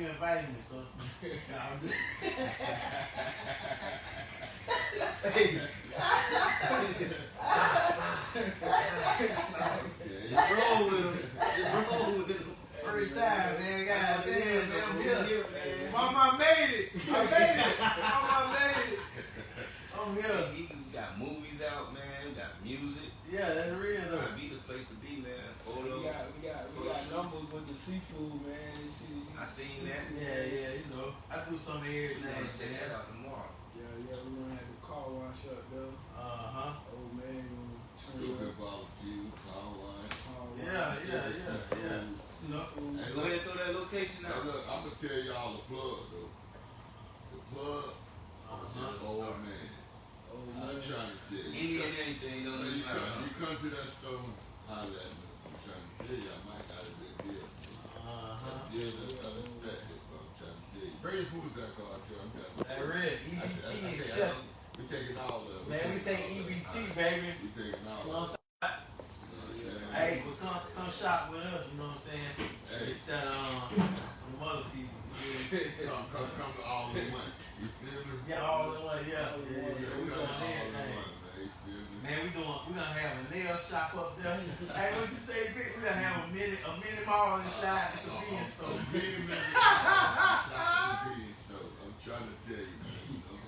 you invited me, so. Nah, I'm just- Yeah, roll with him. Just roll with him. Every time, man. God damn, man. I'm here. Mama made it. I made it. Mama I made it. I'm here. He got movies out, man. We got music. Yeah, that's real though. Might be the place to be, man. We got, we got, we got numbers with the seafood, man. You see, I seen that. Yeah, yeah, you know. I do some of We everything. gonna check that out tomorrow. Yeah, yeah, we gonna have the car wash up though. Uh-huh. Old man gonna turn Stupid up. barbecue, car wash. car wash, Yeah, yeah, yeah, yeah. Snuff. Food. Hey, Go ahead and throw that location Now out. look, I'm gonna tell y'all the plug though. The plug is Uh-huh. old man. Old I'm man. trying to tell you. Any and anything, don't When you matter. come, you come to that store, holla at me. I'm trying to tell you, I might got a good deal. Uh-huh. Deal that's unexpected, but I'm trying to tell you. Bring your food stamp card, too. I'm telling you. That I- EBT I is take shut. We taking all of it. Man, we take taking all of it. EBT, baby. We taking all of it. You know what I'm saying? Hey, but come come shop with us, you know what I'm saying? Hey. Instead of um, other people. Come, come, come to all in one. You feel me? yeah all in one, yeah. Yeah, yeah, Yeah, we got all in everything. one, man. You feel me? Man, we doing, we gonna have a nail shop up there. hey, what you say, Vic? We gonna have a mini, a mini mall inside the convenience store. Many, many outside convenience store. I'm trying to tell you. You know?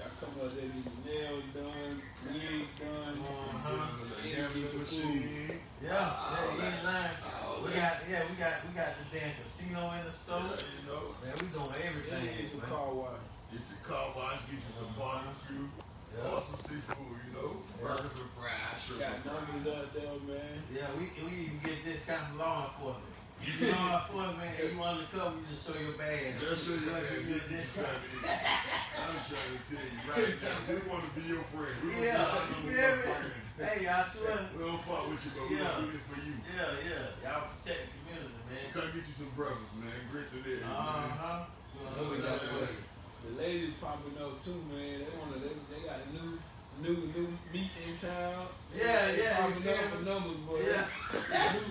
Y'all come up there, get your nails done, wig done. Uh-huh. The machine. Yeah, yeah, you ain't lying. All We got, yeah, we got, we got the damn casino in the store. Yeah, you know. Man, we doing everything. you get your man. car wash. Get your car wash, get you some barbecue, Yeah. or some seafood, you know. Burgers and fries, shrimp Got numbers out there, man. Yeah, we we even get this kind of law enforcement. You law enforcement, and you wanna undercover, you just show your badge. Just show you We'll that give you a you. I'm trying to tell you right now, we want to be your friend. We Yeah, want to be you our feel number me? one friend. Hey, I swear. We don't fuck with you, but we Yeah. gonna do this for you. Yeah, yeah. Y'all protect the community, man. Come get you some brothers, man. Grits and eggs, Uh huh. What we got for? The ladies popping up too, man. They wanna, they, they got a new, new, new meat in town. Yeah, yeah, Popping you up for numbers, boy. Yeah. new,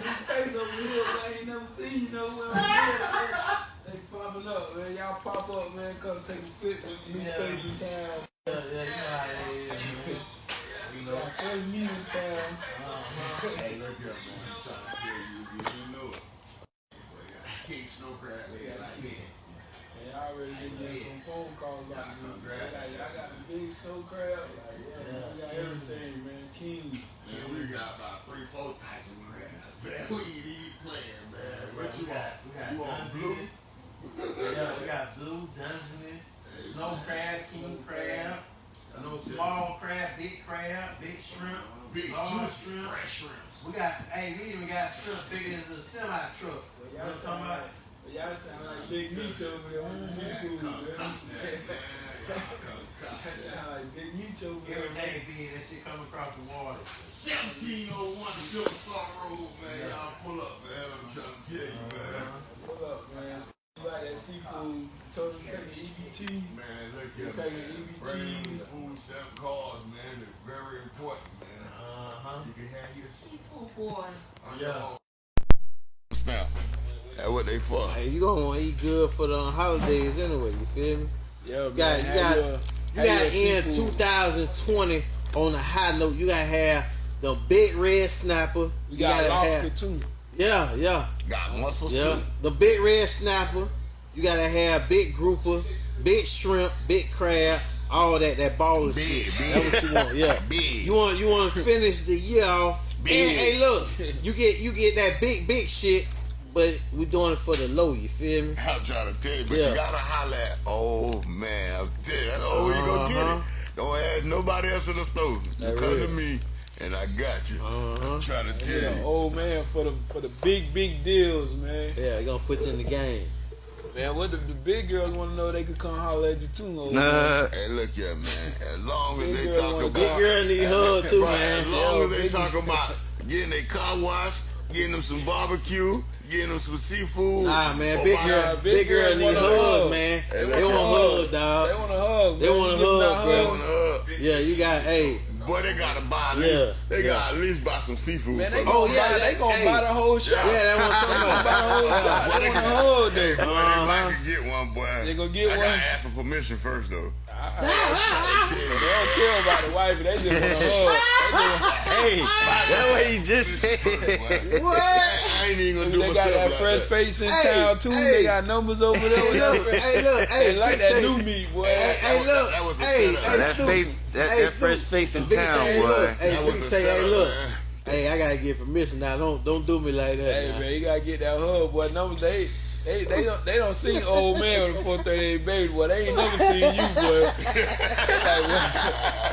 new face over here, man. I ain't never seen you nowhere. Man. They popping up, man. Y'all pop up, man. Come take a fit with new Yeah. face in town. Yeah, yeah, you know how it is, man. You know. First meet in town. Uh-huh. Hey, look here, man. I'm trying to tell you, you didn't know it. Boy, I can't snow crab leg like that. And I already been getting some phone calls like, Yeah, man, congrats. I got, I the big snow crab. Like, yeah, man, we got everything, man. King. Man, we got about three, four types of crabs, man. We ain't even playing, man. What you got, want? we got You want blue? Dungeness. Yeah, we got blue, Dungeness, snow crab, king crab, you know, small crab, big crab, big shrimp, Big large juice, shrimp. fresh shrimps. We got, hey, we even got shrimp bigger than a semi truck. Well, You know y'all what I'm sound talking like, about? Y'all sound like Big Meech over there on the seafood, man. Y'all sound like Big Meech over there. Every day being that shit coming across the water. 1701 Silver Star Road, man. Y'all pull up, man. I'm trying to tell you, man. Pull up, man. You like that seafood? Told them to take an EBT. Man, look here, You taking man. EBT. The food stamp cards, man, is very important, man. Uh-huh. You can have your seafood boy Yeah. your stamp. That's what they for. Hey, you gonna want to eat good for the holidays anyway, you feel me? Yeah, You got, you got, you got in 2020 on a high note. You gotta have the big red snapper. We You got gotta lobster have, too. yeah, yeah, Got mussel yeah. soup. The big red snapper. You gotta have big grouper, big shrimp, big crab, all that. That baller Big, shit. big. That's what you want. Yeah. Big. You want you want to finish the year off. Big. And, hey, look, you get you get that big big shit, but we doing it for the low. You feel me? I'm trying to tell you, but Yeah. you gotta holler at oh man, I'm telling you, that's the only way you gonna get Uh-huh. it. Don't ask nobody else in the store. You That come real. to me and I got you. Uh-huh. I'm trying to Yeah, tell you. old man for the for the big big deals, man. Yeah, gonna put you in the game. Man, what the, the big girls want to know they could come holler at you too, old man. Nah, hey, look here, man. As long as they girl talk wanna about. Big girl need hug too, man. As long Yo, as they big- talk about getting a car wash, getting them some barbecue, getting them some seafood. Nah, man, oh, or big girl, big, big girl girl need hugs, hug. man. They They wanna want hug. hug, They want to hug. They wanna You giving hug, out bro. hugs? Yeah, you got, hey, Boy, they gotta buy. At least, Yeah, they yeah. gotta at least buy some seafood. Man, they them. Oh, yeah, buy, they that- gonna hey. buy the whole shot. Yeah, that's what I'm They talking gonna buy the whole shot. Boy, They they want the gonna- whole Hey, day. boy, Uh-huh. they like get one, boy. They gonna get I one. gotta ask for permission first, though. Ah, ah, ah, they don't care about the wife, they just want a hug. Hey, that's what he just said. What? I ain't even gonna They, do they myself got that like fresh that. face in Hey, town too. hey. They got numbers over there. Whatever. Hey, look, hey, They like that say- new meat, boy. Hey, hey, look, That was a hey, setup. hey, that Snoop. face, that, Hey, that fresh face in Vic say, town, hey, boy. Hey, That Vic was a say, hey, look. man. Hey, I gotta get permission now. Don't don't do me like that. Hey now. man, you gotta get that hug, boy. Numbers they. They, they don't they don't see old man with a 438 baby, boy. They ain't never seen you, boy. They like,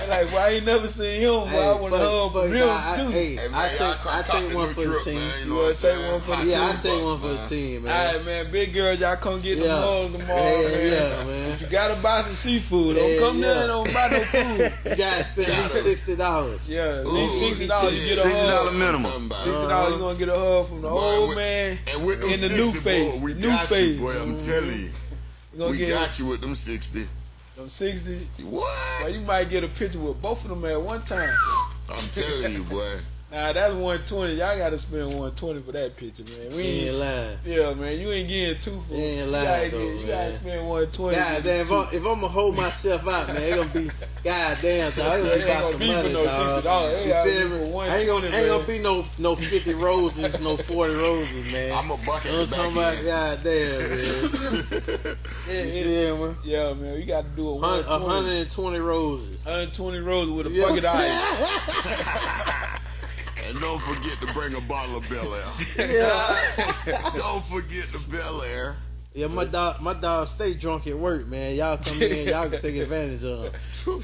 boy, like, boy, I ain't never seen him, boy. I want to hug fuck, from nah, him I- too. Hey, Hey, man, I take come I take one for the team. man, You know wanna what take one for the team? Yeah, I take one for the team, man. right, man. Big girls, y'all come get Yeah. them hugs tomorrow, Yeah, man. yeah, man. You gotta buy some seafood. Don't Yeah, come there yeah. and don't buy no food. You gotta spend at least sixty dollars. Yeah, at least sixty dollars you get a $60 minimum. Sixty dollars you gonna get a hug from the old man And in the new face. We new got face. you, boy. I'm telling you, we get got you with them 60. them sixty. What? Well, you might get a picture with both of them at one time. I'm telling you, boy. Nah, that's one twenty. Y'all gotta spend one twenty for that picture, man. We You ain't, ain't lying. yeah, man. You ain't getting two for. You ain't you lying, gotta, though, get- you gotta spend one twenty. God damn, if, I'm, if I'm gonna hold myself out, man, it gonna be god damn, dog. It It gonna ain't be about gonna some be for money, no dog. $60. It You gotta feel be for Ain't gonna, ain't gonna be no no fifty roses, no forty roses, man. I'm a bucket I'm in the talking about back god damn, man. Yeah, You yeah, feel me? yeah, man. You gotta do a Hun- one A twenty. hundred and twenty roses. 120 rolls with a Yeah. bucket of ice. And don't forget to bring a bottle of Belaire. Yeah. don't forget the Belaire. Yeah, my dog, my dog stay drunk at work, man. Y'all come in, y'all can take advantage of him.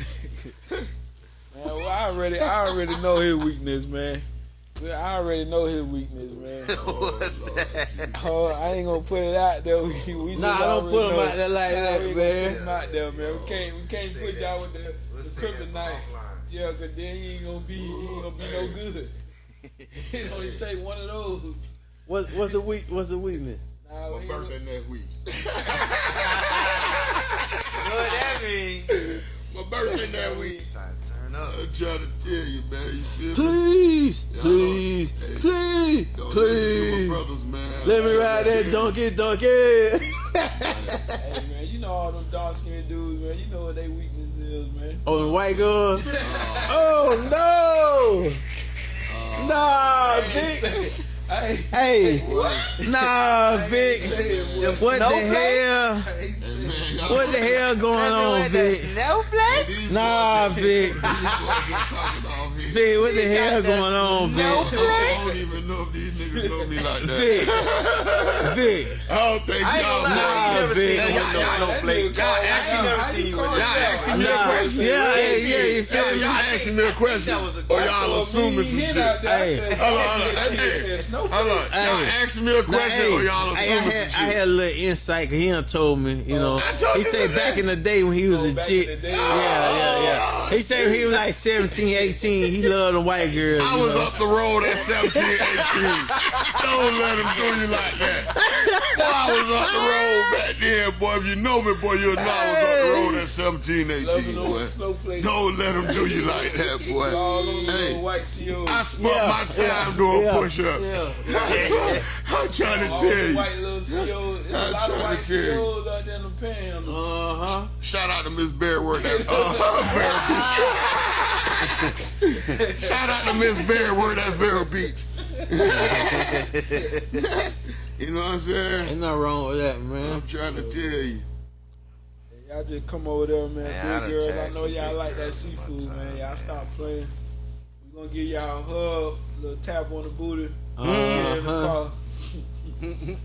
Man, well, I already, I already know his weakness, man. I already know his weakness, man. Oh, What's that? Oh, I ain't gonna put it out there. We, we Nah, I don't put him out there like Nah, that, we ain't man. gonna put him out there, man. We can't, we can't say put that. y'all with the, We'll the kryptonite. offline. Yeah, cause then he ain't gonna be, he ain't gonna be no good. it only take one of those. What what's the weak? What's the weakness? Nah, we My birthday gonna- next week. What that mean? My birthday next week. Time to turn up. I'm trying to tell you, man. You feel me? Please, Yeah, please, hey, please, Don't listen to please. my brothers, man. Let me ride that donkey, donkey. Hey man, you know all them dark skinned dudes, man. You know what their weakness is, man. Oh, the white girl. Oh no! Nah, Vic. Hey, Hey, nah, Vic. What the hell? What the hell going on, Vic? Snowflake? These Nah, Vic. These boys get talking off here. Vic, what the hell going on, Vic? I don't even know if these niggas know me like that. Vic, Vic. I don't think y'all gonna lie, ain't Nah, never seen you with no that snowflake. nigga called- I actually never seen you you call with Y'all that. asking me a Nah, question. yeah, yeah, yeah, you feel Y'all, me? y'all asking me a question. That was a Or y'all assuming some shit. Hey, Hold on, hold on. Hey, hey, Hold on. Y'all Hey. asking me a question or y'all assuming had, some I had a little insight 'cause he done told me, you oh, know. He said back in the day when he was Oh, a chick. in the day. Yeah, yeah, yeah. Oh, he said he was like 17, 18, he loved the white girls. I was know. up the road at 17, 18. Don't let him do you like that. Boy, I was up the road back then, boy. If you know me, boy, you'll know I was up the road at 17, 18, boy. Don't let him do you like that, boy. Hey, white COs. I spent Yeah, my time doing yeah, push-ups. Yeah. I'm trying to all tell the you. white little COs. There's a I'm lot of trying to white tell you. Out there in the panhandle. Uh huh. Shout out to Miss Berryworth. That, uh, Vero Beach. Shout out to Miss Berryworth at Vero Beach. you know what I'm saying? Ain't nothing wrong with that, man. I'm trying to tell you. Y'all just come over there, man. Man, big girls, I know y'all like that seafood, time, man. Y'all stop playing. We gonna give y'all a hug, a little tap on the booty. Uh-huh. Get the car.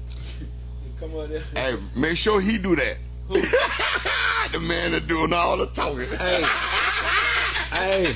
come over there. Hey, make sure he do that. the man that doing all the talking. Hey. Hey.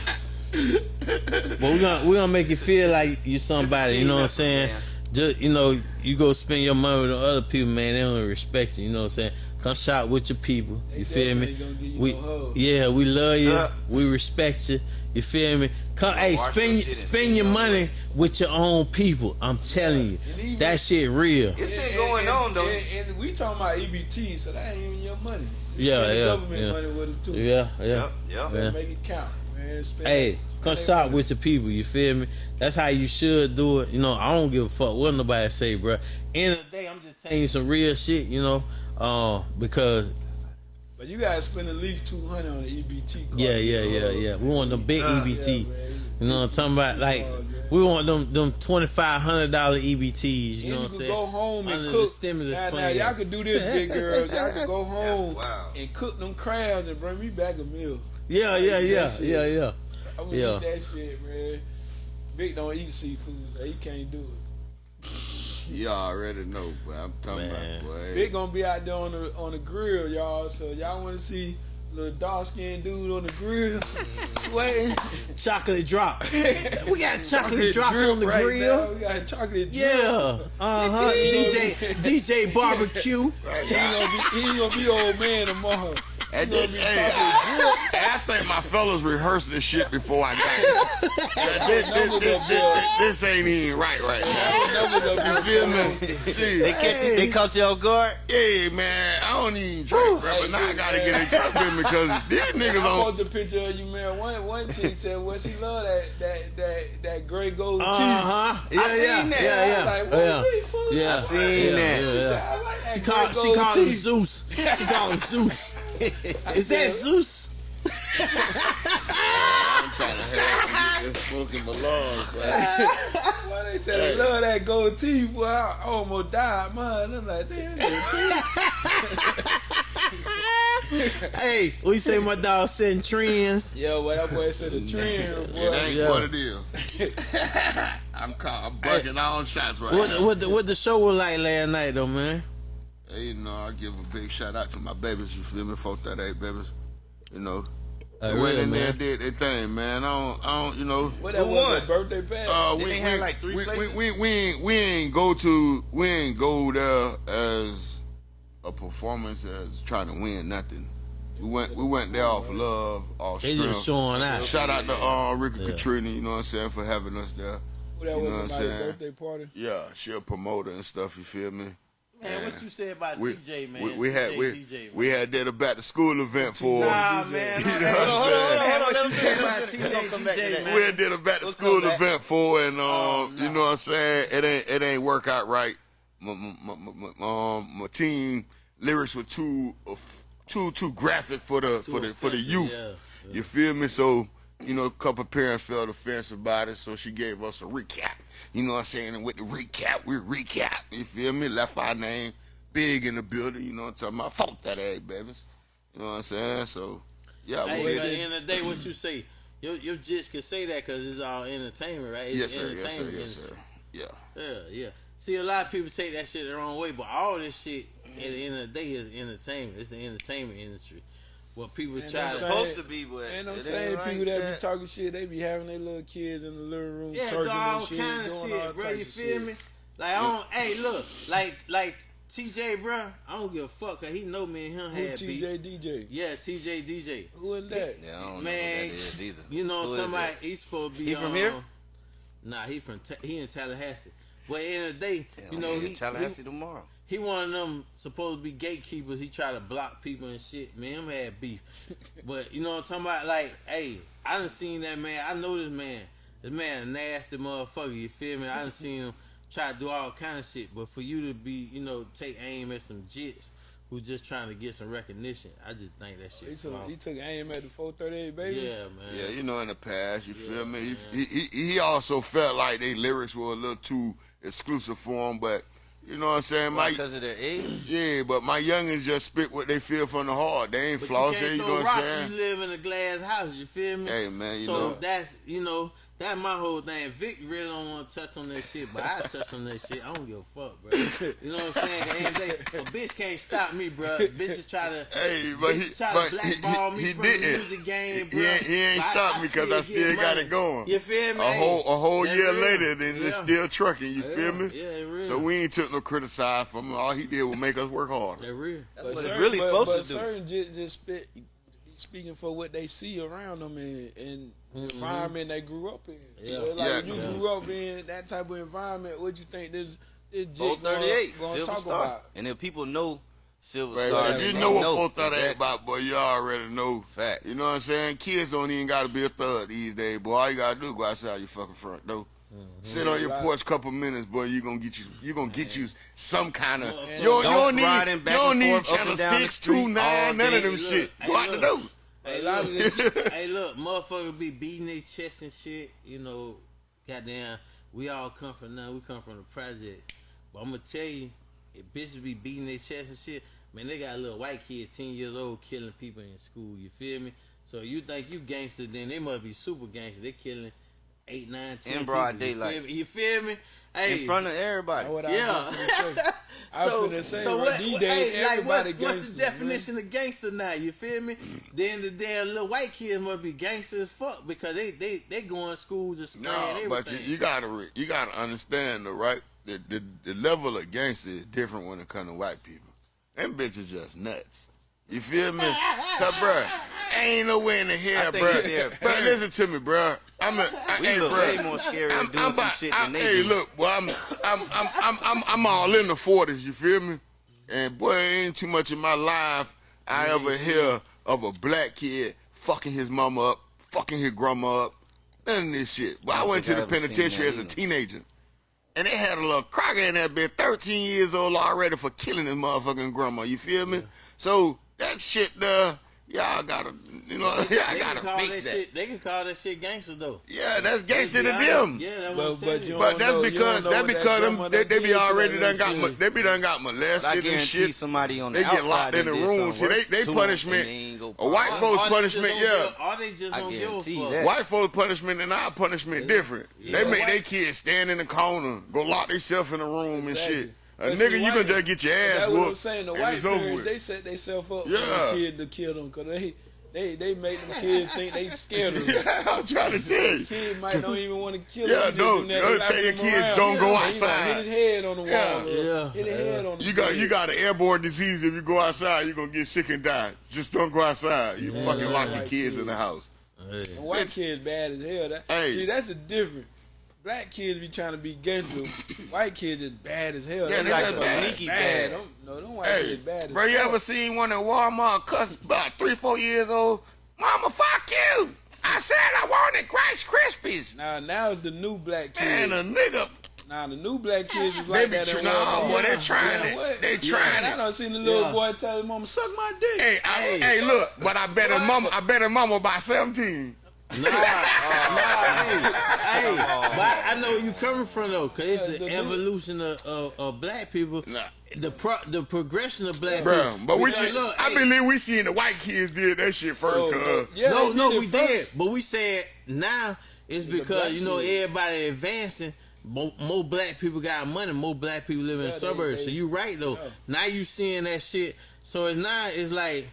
But we're gonna we're gonna make you feel like you somebody, you know what I'm saying? man. Just you know, you go spend your money with other people, man, they don't respect you, you know what I'm saying? Come shop with your people. You They feel me? you We no yeah, we love you. Yeah. We respect you. You feel me? Come, hey, spend your shit and spend your it on money with your own people. I'm telling And you, even- that shit real. It's been And- going and- on though. And, and we talking about EBT, so that ain't even your money. You Yeah, yeah, government yeah. money with us too. Yeah, yeah. Yep, yep. Yeah. Make it count. Man. Spend Hey, come spend shop with your people. You feel me? That's how you should do it. You know, I don't give a fuck what nobody say, bro. End of the day, I'm just telling you some real shit. You know, uh, because But you gotta spend at least two hundred on the EBT card. yeah, yeah, yeah, yeah. We want the big EBT. Yeah. You know what I'm talking about? Like we want them them twenty five hundred dollar EBTs. You And know what I'm can saying? go home and Under cook. stimulus now, now, y'all can do this, big girls. Y'all can go home wild. and cook them crabs and bring me back a meal. Yeah, yeah, yeah, yeah, yeah. I'm gonna Yeah. eat that shit, man. Big don't eat seafood, so he can't do it. Y'all already know, but I'm talking Man. about boy. Big gonna be out there on the on the grill, y'all. So y'all want to see little dark skinned dude on the grill sweating. Chocolate drop. we got chocolate drop on the right grill. now. We got chocolate drip. Yeah. Uh huh. DJ DJ barbecue. He gonna be he gonna be old man tomorrow. And this, hey, I, I think my fellas rehearsed this shit before I got here. Yeah, this, this, this, this, this ain't even right right now. You feel me? See, They catch you, they caught you off guard. Yeah, man, I don't even drink, bro, but now I gotta get in trouble with me because these niggas I on. want the picture of you, man. One one chick said, "Well, she love that that that that gray gold Uh teeth." huh. Yeah, seen yeah, that. yeah, yeah. Like, what yeah. you fucking- Yeah, I seen yeah, that. yeah, She yeah. I like that She gray called, she gold called him. Zeus. She called him Zeus. Is that Zeus? I'm trying to have you smoking my lungs, bro. Why they said I love that gold teeth? Boy, I almost died, man. I'm like, damn. Hey, we say my dog setting trends. Yo, what that boy said a trend, It boy. ain't Yeah. what it is. I'm caught, I'm bucking all shots right What now. what the, what the show was like last night though, man? Hey, you know, I give a big shout out to my babies. You feel me? Folk that eight babies. You know, Uh, they went real, in there and did their thing, man. I don't, I don't, you know. What that Who was won? birthday pack? Uh, we, they we, have, like, three we, we, places? we, we ain't we ain't go to we ain't go there as a performance as trying to win nothing. We went we went there off love, off They strength. just showing out. Shout out to uh, Rika Yeah. Katrina, you know what I'm saying, for having us there. What that you was know what I'm saying? birthday party? Yeah, she a promoter and stuff. You feel me? Man, what you say about We, TJ, man? we, we had TJ, we, DJ, man. we had did a back to school event for. Nah, DJ. man. You know Hey, what I'm hold on, saying? hold on, What you say about let him finish. We'll come back to TJ, that. man? we had did a back to We'll school event for, and um, Oh, you know what I'm saying? It ain't it ain't work out right. My, my, my, my, um, my team lyrics were too uh, too too graphic for the for the for the offensive, youth. yeah, You feel me? So you know, a couple parents felt offensive about it, so she gave us a recap. You know what I'm saying? And with the recap, we recap. You feel me? Left our name big in the building. You know what I'm talking about? Fuck that egg, babies. You know what I'm saying? So yeah, Hey, but at the end of the day, what you say? Your your jits can say that because it's all entertainment, right? It's Yes, sir. Yes, sir. Yes, sir. Yeah. Yeah, yeah. See, a lot of people take that shit the wrong way, but all this shit at the end of the day is entertainment. It's the entertainment industry. What people And try to saying- Supposed to be, but And them it same ain't like people that, that. be talking shit, they be having their little kids in the living room yeah, twerking do all shit, kind of doing all shit, bro. You feel shit. me? Like I don't. hey, look, like like TJ, bro. I don't give a fuck. Cause he know me and him Who had beef. TJ DJ? Yeah, TJ DJ. Who is that? Yeah, I don't Man, know what that is either. You know Who what I'm talking about? He's supposed to be He from um, here? Nah, he from Ta- he in Tallahassee. But in the day, Damn, you know I'm he, in Tallahassee he tomorrow. He one of them supposed to be gatekeepers. He try to block people and shit. Man, him had beef. but you know what I'm talking about? Like, hey, I done seen that man. I know this man. This man a nasty motherfucker. You feel me? I done seen him try to do all kind of shit. But for you to be, you know, take aim at some jits who just trying to get some recognition, I just think that He shit. took, small. he took aim at the 438 baby. Yeah, man. Yeah, you know, in the past, you feel me? He, he he also felt like they lyrics were a little too exclusive for him, but you know what I'm saying? My Because of their age. yeah, but my youngins just spit what they feel from the heart. They ain't But floss, you can't you know what I'm saying? You live in a glass house. You feel me? Hey man, you so know. that's you know that's my whole thing. Vic really don't want to touch on that shit, but I touch on that shit. I don't give a fuck, bro. You know what I'm saying? At the end of the day, a bitch can't stop me, bro. Bitches try to. Hey, but he, bitches try but to he, blackball he, me he from didn't. the music game, He bro. ain't- he ain't But I- stopped I me 'cause I still got money. it going. You feel me? A whole a whole That's year real. later, then it's Yeah. still trucking. You feel me? Yeah, it real. So we ain't took no criticize from him. All he did was make us work harder. That real. That's But what it's certain- really but, supposed but to do. certain just, just spit, speaking for what they see around them and, and the Mhm. environment they grew up in. Yeah. So, like Yeah. you Yeah. grew up in that type of environment, what you think this this jit 438, gonna, gonna Silver talk Star. about? And if people know Silver But Star. if you know what know four thirty that. eight about, boy, you already know. Fact. You know what I'm saying? Kids don't even gotta be a thug these days, boy. All you gotta do is go outside your fucking front door. Sit on your porch a couple minutes, boy. You gonna get you. You gonna get you some kind of. You don't, you don't Don'ts need. riding You don't need forth, up channel and down the six, street two, all nine, none of them Look, shit. hey, Go out door. A lot of this, hey, look, motherfuckers be beating their chest and shit. You know, goddamn, we all come from now. We come from the project. But I'm gonna tell you, if bitches be beating their chest and shit, man, they got a little white kid, ten years old, killing people in school. You feel me? So you think you gangster, then they must be super gangster. They killing eight, nine, ten In broad people. You daylight. feel me? You feel me? Hey, in front of everybody. That's what I Yeah. was finna say. I was finna say, so what, these what- days, hey, like, everybody what, what's the definition of gangster now? You feel me? Then the damn little white kids must be gangster as fuck because they they they going to school just spraying No, everything. but you, you gotta re- you gotta understand though, right? The, the the level of gangster is different when it comes to white people. Them bitches just nuts. You feel me? Cause bruh, ain't no way in the hell, I think bruh. they're But listen to me, bro. I'm a, I, We hey, look bruh. way more scary I'm, at doing I'm some about- shit I- than they hey, do. look, boy, I'm, I'm, I'm, I'm, I'm, I'm all in the forties. You feel me? And boy, ain't too much in my life I ever hear of a black kid fucking his mama up, fucking his grandma up. None of this shit. But I, I went to the I ever seen penitentiary as a teenager. And they had a little crocker in that bitch, 13 years old already for killing his motherfucking grandma. You feel me? So that shit, uh, y'all gotta, you know, y'all they can gotta call fix that, that. shit. They can call that shit gangster though. Yeah, that's gangster to Yeah, them. Yeah, that's what But- but you you. But that's know- because don't know that because them they, they be already done got little mo- they be done got I molested and shit. somebody on the They get locked in that the room. something See, they worse they punishment. and they ain't go A white folks Or punishment, yeah. give- Or they just I don't give a guarantee fuck. that. White folks punishment and our punishment different. They make their kids stand in the corner, go lock themselves in the room and shit. A But see, nigga, you white- can just get your ass That's what I'm saying. The white it's parents, with. they set themselves up Yeah. for the kid to kill them because they, they, they make them kids think they scared of them. Yeah, I'm trying to tell you. Kid might don't even want to kill Yeah, him. don't. Don't tell your kids don't go outside. Hit his head on the wall. Yeah. Yeah. Hit his head on the You got you got an airborne disease. If you go outside, you're gonna get sick and die. Just don't go outside. You fucking lock your white kids in the house. Hey. The white kids bad as hell. That, Hey. See, that's the difference. Black kids be trying to be gangster. white kids is bad as hell. Yeah, they like folks bad. sneaky bad. bad. Them- no, them white Hey, kids bad as bro, you fuck. ever seen one at Walmart cuss about three, four years old? Mama, fuck you! I said I wanted Rice Krispies. Now, now it's the new black kids. Man, a nigga, Now the new black kids is like be that. tr- at nah, Walmart. boy, they Yeah. trying Yeah, it. what? They Yeah, trying I it. done seen the little Yeah. boy tell his mama, suck my dick. Hey, I, hey, look, but I bet his mama, I bet his mama by 17. Nah, nah, hey, hey, but I know where you coming from though, cause it's Yeah, the, the- evolution of, of, of black people, Nah. the pro, the progression of black Bro, people. but we Because see, look, I hey, believe we seen the white kids did that shit first, Oh, no. Oh, yeah, no, no, did it we did, but we said now it's the because you know kid. everybody advancing. More, more black people got money. More black people live in Yeah, they- suburbs. they- so you right though. yeah. Now you seeing that shit. So it's not. It's like,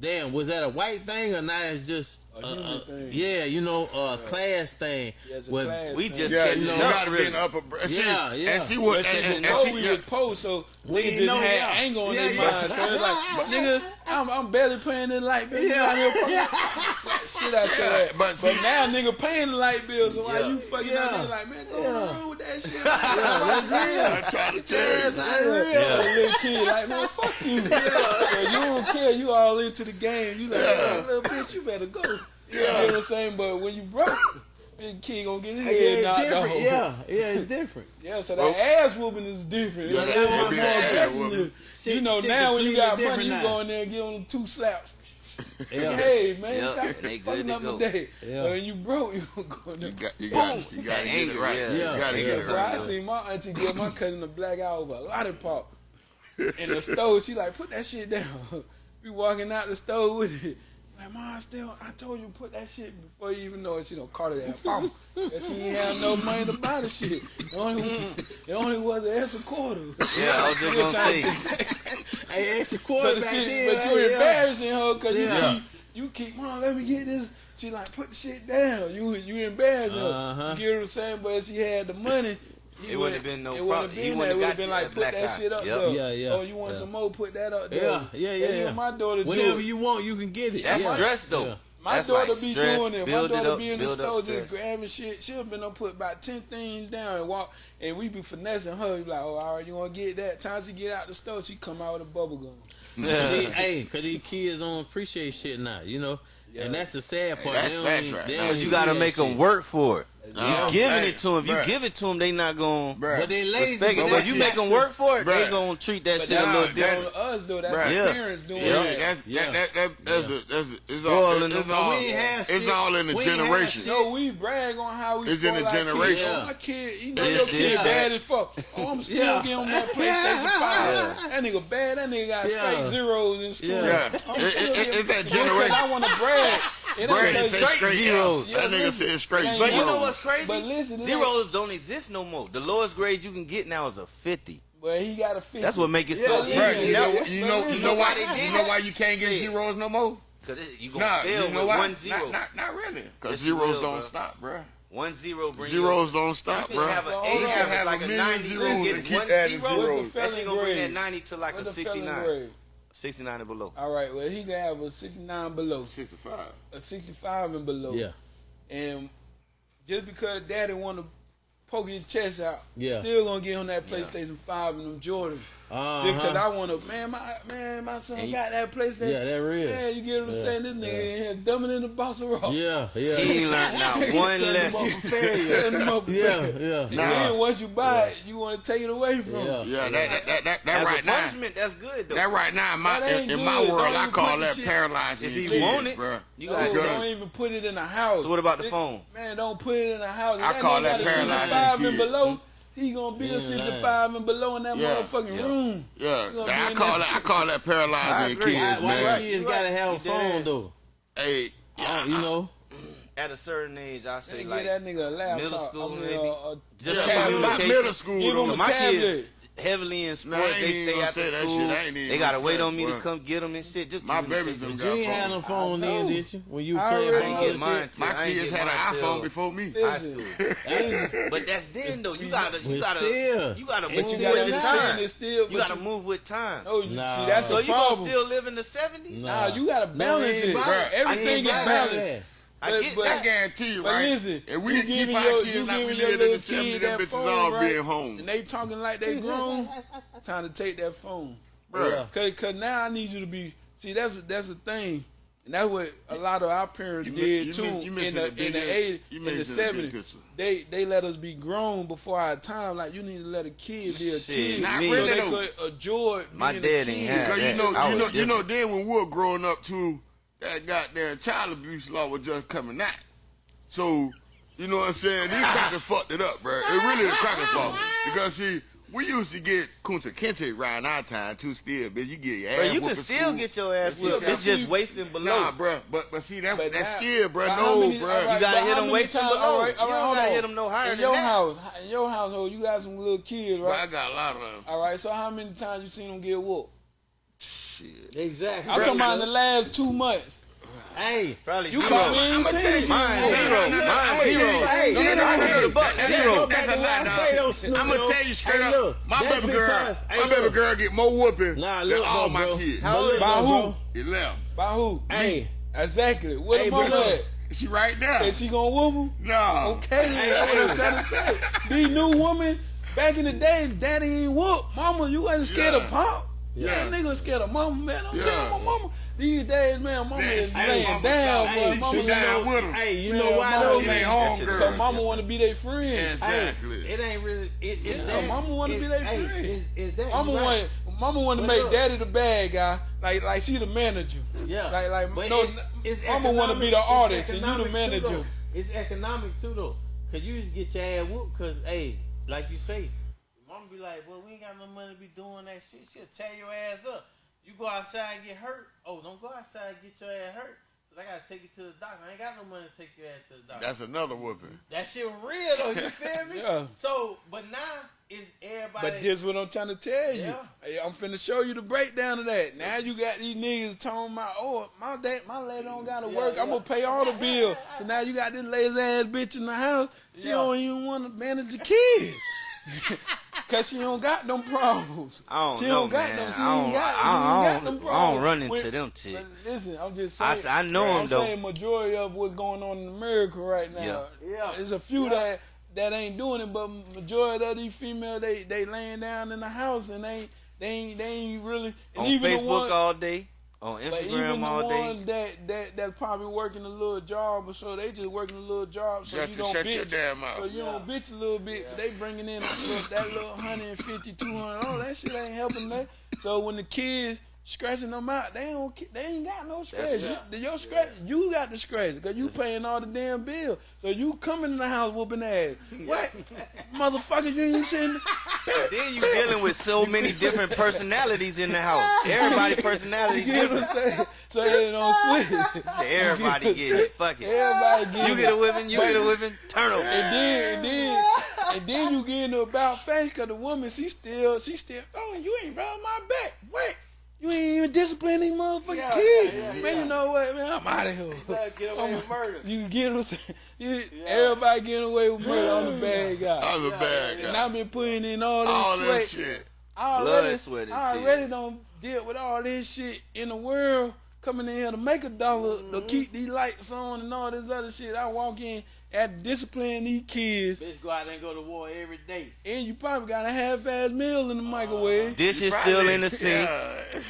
damn, was that a white thing or now it's just A uh, human uh, thing. Yeah, you know, uh, a class thing. Yeah, it's With- class we just Yeah, you, up, gotta be really. in the upper. See, Yeah, yeah. and see what, But see, and, and, the and know see, we yeah, was post, so We niggas just know, had yeah. anger on Yeah, their yeah. mind. So it's like, nigga, I'm, I'm barely paying the light bill. You out here shit out your ass. but But, see- now nigga paying the light bill, so why Yeah. you fucking Yeah. out there like, man, go Yeah. around with that shit. I'm trying to Get your tell ass you. out of here. A little kid like, man, fuck you. So you don't care. You all into the game. You like, Yeah. "Man, little bitch, you better go. You Yeah. know what I'm saying? But when you broke, big kid gonna get his Yeah, head it's knocked different. off. Yeah, yeah, it's different. Yeah, so that ass whooping is different. Yeah, It's that- a little that more ass aggressive. You know, shit now when you got money, you now. go in there and give them two slaps. Yeah. Hey, man, Yeah, stop and they good fucking to up go. my day. Yeah. But when you broke, you gonna go there. You got, you got, you got to That get it right. yeah. You got to get it Bro, I right. seen my auntie give my cousin a black eye over a lollipop in the stove. She like, put that shit down. We walking out the stove with it. Like, mom, still, I told you put that shit before you even know it. She don't call it that. Mom, Cause she ain't have no money to buy the shit. It only was, it only was an extra quarter. Yeah, I was just She was gonna say. to- Hey, extra so quarter the back shit, then. but you right? Yeah. embarrassing her because Yeah. you keep, you keep, mom, let me get this. She like, put the shit down. You you embarrassing Uh-huh. her. You get what I'm saying? But she had the money, he it wouldn't have been no it problem. Been he wouldn't have been like, uh, put that eye. shit up yep. Though. Yeah, yeah. Oh, you want yeah. some more? Put that up there. Yeah, yeah, yeah. yeah. my daughter Whenever you want, you can get it. That's yeah. stress, though. My That's daughter like be stress, doing it. My daughter it up, be in the store just grabbing shit. She'll been up put about ten things down and walk, and we be finessing her. Be like, oh, all right, you want to get that? Time she get out the store, she come out with a bubble gum. Yeah. hey, cause these kids don't appreciate shit now, you know. Yeah. And that's the sad part. Hey, that's they, right they you gotta make them work for it. You oh, giving it to them. You give it to them, they not going to But they lazy. Respect it. But you make them work for it, they going to treat that shit a little different. us, though. That's yeah. parents doing yeah. That's, yeah. That, that, that's, A, that's a, it's all, it's, all, it's all in the generation. So we brag on how we It's in the generation. Oh, my kid, you know your kid bad as fuck. Oh, I'm still getting on that PlayStation 5. That nigga bad. That nigga got straight zeros and stuff. It's that generation. I want to brag. Brandon said straight zeros. That nigga said straight zeros. But you know what's crazy? But listen, zeros don't exist no more. The lowest grade you can get now is a 50. But he got a 50. That's what make it yeah, so easy. You know, you know, you know why You know why you can't get zeros no more? Because you going to nah, fail you know with why? one zero. Not, not, not really. Because zeros real, don't bro. stop, bro. One zero brings zeros don't stop, you bro. Have an eight, have like a 90, zeros and keep adding zeros. That's going to bring that 90 to like a 69. 69 and below. All right. Well, he can have a 69 below. 65. A 65 and below. Yeah. And just because daddy want to Poking his chest out. Yeah. Still gonna get on that PlayStation yeah. Five and them Jordan. Uh-huh. Just cause I wanna, man, my man, my son got that PlayStation. Yeah, that real. Yeah, you get what I'm yeah. saying? This nigga yeah. in here dumbing in the box of rocks. Yeah, yeah. He learned not one lesson. Setting up for yeah, yeah. And then once you buy it, you wanna take it away from. Yeah, him. yeah. That that that, that, that right now. Punishment, that's good though. That right now, in my in, in my world, I call that shit. If you want it, bro, you gotta oh, don't even put it in the house. So what about the phone? Man, don't put it in the house. I call that paralyzing five and below. He gonna be a 65 and below in that yeah, motherfucking yeah, room. Yeah, I call that, I call that paralyzing kids, man. why man. Kids right. gotta have a phone though. Hey, yeah, you know. At a certain age, I say like that nigga a middle school, maybe. Uh, just yeah, middle school, give though. him a my tablet. Kids, heavily in sports. Nah, they stay after school. They gotta wait on me to come get them and shit. Just my baby got You ain't had a phone then, did you? When you played, I didn't get mine. My kids had an iPhone before me. High school. But that's then though. You gotta, you gotta, you gotta move with the time. You gotta move with time. Oh, see, that's so you gonna still live in the seventies? Nah, you gotta balance it. Everything is balanced. I but, get but, that. I guarantee you, right? Listen, if we can keep our your, kids like we live in the 70s, them bitches phone, all right? being home. And they talking like they grown, time to take that phone. Bruh. Yeah. Cause, Cause, now I need you to be, see, that's, that's the thing. And that's what a lot of our parents you, did you, too you, in the, the in the eighties, in the seventies. They they let us be grown before our time. Like you need to let a kid be a Shit, kid, not so really they could enjoy. My dad ain't had because that. you know you know you know then when we were growing up too, that goddamn child abuse law was just coming out. So, you know what I'm saying? These crackers fucked it up, bro. It really the crackers it Because see, we used to get Kunta Kinte around our time too still, bitch. You get your ass. Bro, you can still school. get your ass whipped. It's just wasting below. Nah, bro. But but see that but that scared, bro. No, many, bro. Right, you gotta hit them wasting times, below. You don't gotta hit them no higher in than your that. house. In your household, you got some little kids, right? I got a lot of them. All right. So how many times you seen them get whooped? Shit. Exactly. I'm talking about in the last two months. Hey, probably you zero. probably ain't seen it. Mine zero. Mine zero. Hey, no, no, no, I hear the zero. That's a lot, dog. I'm gonna tell you straight hey, look, up. My baby girl, hey, my baby girl get more whooping nah, look, than all bro, my kids. How old By who? Eleven. By who? Hey, exactly. What hey, about that? She right now. Is she gonna whoop him? No. Okay, hey, that's what I'm trying to say. These new women, back in the day, daddy ain't whoop. Mama, you wasn't scared of pop. Yeah. Nigga scared of mama, man. I'm yeah. telling my mama. These days, man, mama is laying mama down, but she, mama down with him. Hey, you man, know why though? Ain't mama want to be their friend. Exactly. Hey, it ain't really. It, it's yeah. that. Mama want to be their hey, is It's, that. Mama right. want. Mama want to make daddy the bad guy, like like she the manager. Yeah. Like like but no, it's, it's mama want to be the artist and you the manager. Too, it's economic too though, cause you just get your ass whooped, cause hey, like you say like, well, we ain't got no money to be doing that shit. She'll tear your ass up. You go outside and get hurt. Oh, don't go outside and get your ass hurt. Cause I gotta take you to the doctor. I ain't got no money to take your ass to the doctor. That's another whooping. That shit real though. You feel me? yeah. So, but now it's everybody. But this what I'm trying to tell you. Yeah. Hey, I'm finna show you the breakdown of that. Now you got these niggas telling my oh my dad my lady don't gotta yeah, work. Yeah. I'm gonna pay all the bills. So now you got this lazy ass bitch in the house. She don't even want to manage the kids. Cause she don't got them problems. I don't she know, don't got man. them. She I ain't don't- got, I she ain't got them I don't run into When- them chicks. Listen, I'm just I saying. s- I know I'm 'em, though. saying majority of what's going on in America right now. Yeah. Yeah. There's a few Yeah. that that ain't doing it, but majority of these females they they laying down in the house and they they ain't they ain't really and On even the Facebook ones, all day, on but even Instagram the day. ones that that that's probably working a little job or so they just working a little job so Just you don't shut bitch. your damn mouth. So you don't bitch a little bit. but They bringing in little, that little 150, 200. Oh, that shit ain't helping that. So when the kids scratching them out, they don't. They ain't got no scratch. You, your scratch, you got the scratch because you paying all the damn bill. So you coming in the house whooping ass. What, motherfucker? You ain't sitting. Then you dealing with so many different personalities in the house. Everybody personality You get what I'm different. saying? So they don't switch. So everybody get it. Fuck it. Everybody get You it. get a whipping, you get a whipping, turnover. And then, and then, and then you get into about face because the woman, she still, she still, oh, you ain't rub my back. Wait, you ain't even disciplining these motherfucking Yeah, kids. yeah, yeah, man, yeah. you know what, man, I'm out of here. Gotta get away with murder. You get what I'm saying? You, Everybody getting away with murder. I'm the bad guy. I'm the bad And guy. I've been putting in all this All sweat. that shit. I Blood, already, sweat, and I already tears. don't deal with all this shit in the world coming in here to make a dollar to mm-hmm. keep these lights on and all this other shit. I walk in at discipline these kids, Bitch go out and go to war every day. and you probably got a half-ass meal in the microwave. Dishes still in the sink. Yeah.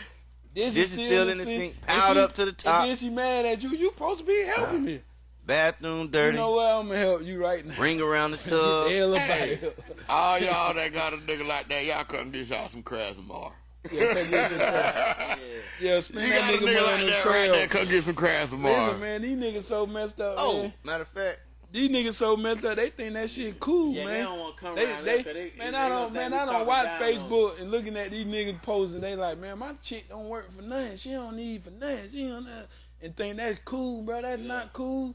This, this is still in the sink, piled And up to the top. And then she mad at you. You supposed to be helping me. Bathroom dirty. You know what? I'm gonna help you right now. Ring around the tub. hell up out of here. All y'all that got a nigga like that, y'all come dish out some crabs tomorrow. Yeah, take this shit back. yeah, spend You that got a nigga nigga money like on the that right there, come get some crabs tomorrow. Listen, man, these niggas so messed up, Oh, man. matter of fact, These niggas so messed up. They think that shit cool, Yeah, man. they don't want to come They, around they, there 'cause they, man, they I don't, man, I don't watch down them. Facebook and looking at these niggas posing. They like, man, my chick don't work for nothing. She don't need for nothing. She don't, and think that's cool, bro. That's not cool.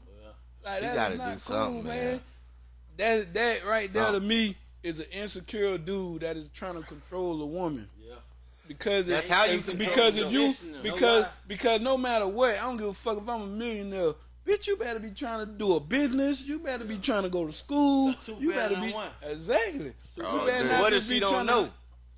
Like, She that's gotta not do cool, something, man. That that right there to me is an insecure dude that is trying to control a woman. Yeah. Because That's it- how you it- because them. if you Listen to them. because Know because no matter what, I don't give a fuck if I'm a millionaire. Bitch, you better be trying to do a business. You better be trying to go to school. You better be one. exactly. Oh, you better what if she don't to- know?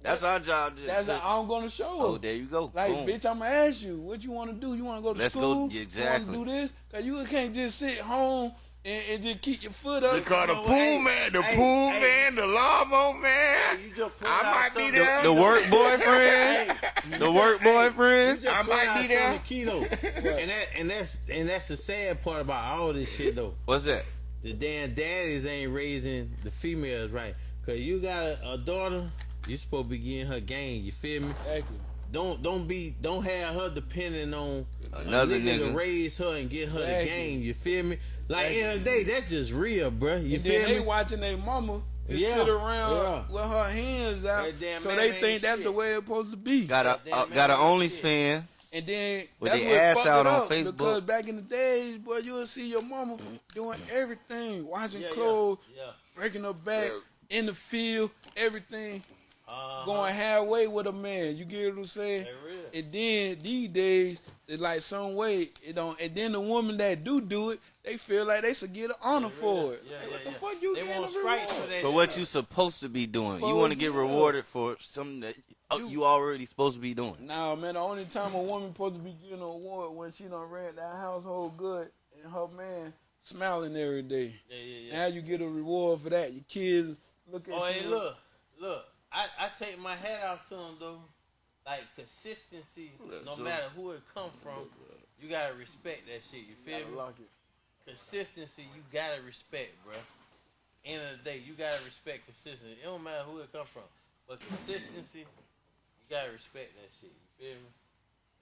That's our job. To, That's to- I'm gonna show her. oh, there you go. Like, Boom. bitch, I'm gonna ask you what you want to do. You want to go to Let's go- school? yeah, You exactly. want to do this? Cause you can't just sit home and, and just keep your foot up. Because the pool? Hey, man, the hey, pool hey. man, the lawnmower man. You just I out might be there. the work boyfriend, the work boyfriend. I might be there. something key and that and that's and that's the sad part about all this shit though. What's that? The damn daddies ain't raising the females right. Cause you got a, a daughter, you supposed to be getting her game. You feel me? Exactly. Don't don't be don't have her depending on Another a nigga, to raise her and get her Exactly. the game. You feel me? Like end of the day, that's just real, bruh. You And feel then they watching their mama just Yeah, sit around yeah. with her hands out, That so they think that's shit. the way it's supposed to be. Got a Goddamn uh, got an shit. OnlyFans. And then With that's their ass out on Facebook. Because back in the days, boy, you would see your mama doing everything, washing Yeah, yeah, clothes, yeah. breaking her back in the field, everything, Uh-huh. going halfway with a man. You get what I'm saying? They real. And then these days, it's like some way it don't. And then the woman that do do it, they feel like they should get an honor for it. Yeah, Like, yeah, what the fuck you They want stripes for that. For shit. what you supposed to be doing. You want to get rewarded for something that you, you already supposed to be doing. Nah, man, the only time a woman supposed to be getting an award when she done ran that household good and her man smiling every day. Yeah, yeah, yeah. Now you get a reward for that. Your kids look at Oh, you. hey, look, look. I, I take my hat off to them though. Like consistency, no matter who it come from, you gotta respect that shit. You feel me? Lock it. Consistency, you gotta respect, bro. End of the day, you gotta respect consistency. It don't matter who it come from, but consistency, you gotta respect that shit. You feel me?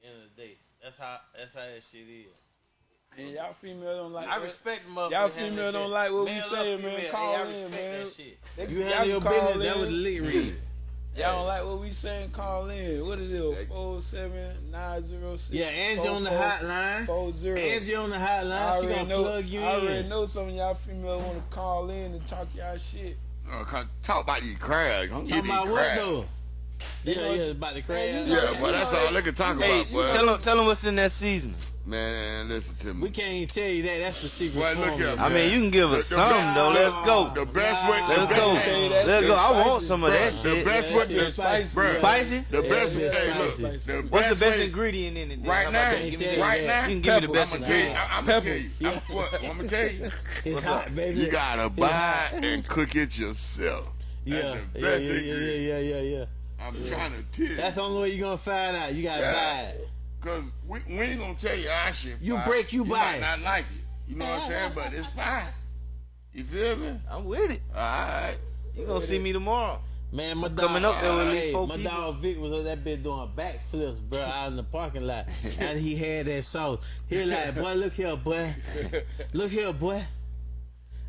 End of the day, that's how that's how that shit is. And y'all female don't like I that. respect the motherfucker. Y'all female don't like what we Male saying, man. female, Call hey, I in, respect man. That shit. They- You y'all handle your can call business. That was the lit read. Y'all don't like what we saying? Call in. What it is? Four seven nine zero six. Yeah, Angie on the hotline. Four zero. Angie on the hotline. She gonna know. plug you I already in. know some of y'all female want to call in and talk y'all shit. Uh, talk about these crabs. Don't get about what though? Yeah, know yeah, what- about the Man, crab. you Yeah, but that's all they can talk Hey, about, boy. tell them, tell them what's in that season. Man, listen to me. We can't even tell you that. That's the secret Well, look formula. here, I mean, you can give us The- the- some though. Let's go. The best way. Let's best- go. tell you that Let's shit go. I want some of that The shit. best Yeah, way. shit the- spicy. bruh, Spicy? The best. that shit Hey, look. spicy. The What's the best way- ingredient in it? then? Right now, that? Give me right the- now, You can give me the best I'm gonna tell you. ingredient. I- I'm gonna Pepper. tell you. I'm gonna tell you. It's hot, baby. You gotta buy and cook it yourself. yeah, the yeah, yeah, yeah, yeah, yeah, yeah, yeah. I'm trying to tell you. That's the only way you're gonna find out. You gotta Yeah. buy it. Cause we, we ain't gonna tell you our shit. You fine. break, you you buy might it. not like it. You know what I'm saying? But it's fine. You feel me? I'm with it. All right. You gonna see me tomorrow? Man, my dog, Coming up there with at least hey, four my people. dog Vic was on that bitch doing backflips, bro, out in the parking lot, and he had that sauce. He like, "Boy, look here, boy, look here, boy."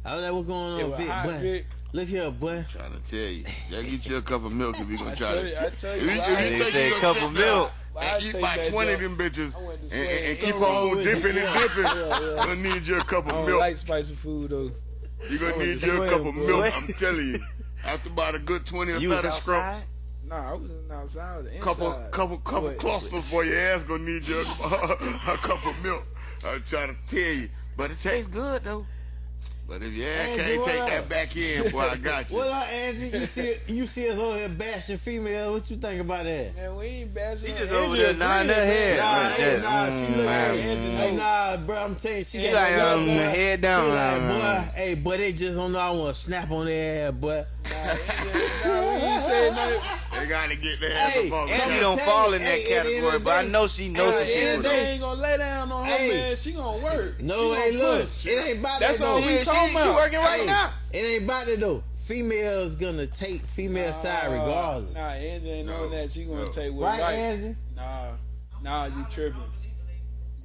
I was like, "What's going on, was Vic, boy? Vic. Look here, boy." Trying to tell you. Yeah, get you a cup of milk if you gonna try tell you, to. I tell If you, you, if you think say you a cup of milk. Why I and eat take 20 of them bitches I went to and, and, and keep on with dipping and dipping, Yeah, yeah. gonna need you a cup I of don't milk. like spicy food though. You're gonna need to you a cup of milk. I'm telling you. After about a good 20 or You 30 was scrubs, outside? Nah, I wasn't outside. I was inside. couple couple couple Sweat. clusters for your ass gonna need you a, a cup of milk. I'm trying to tell you. But it tastes good though. But if your ass Hey, can't take up? that back in, boy, I got you. What up, Angie? You see, you see us over here bashing females. What you think about that? Man, we ain't bashing. She just Andrea over there nodding her head. man. Nah, just, nah, she mm, look man. like, nah, bro, I'm telling you, she, She had like, that um, look, boy. head down, She like, boy, hey, boy, they just don't know I want to snap on their ass, boy. Nah, Andrea- nah, we ain't saying nothing. They gotta get their ass Hey, up on Angie don't fall in that hey, at the end category, of the but I know she knows Nah, some people. Andrea though. ain't gonna lay down on her, Hey. man. She gonna work. No, she hey, gonna look, push. it ain't about That's all though. we She, talking she, she about. working right Hey, now. It ain't about that though. Females gonna take female side regardless. Nah, Angie ain't No, knowing that. She gonna no. take what Right, right. Angie? Nah, nah, you tripping.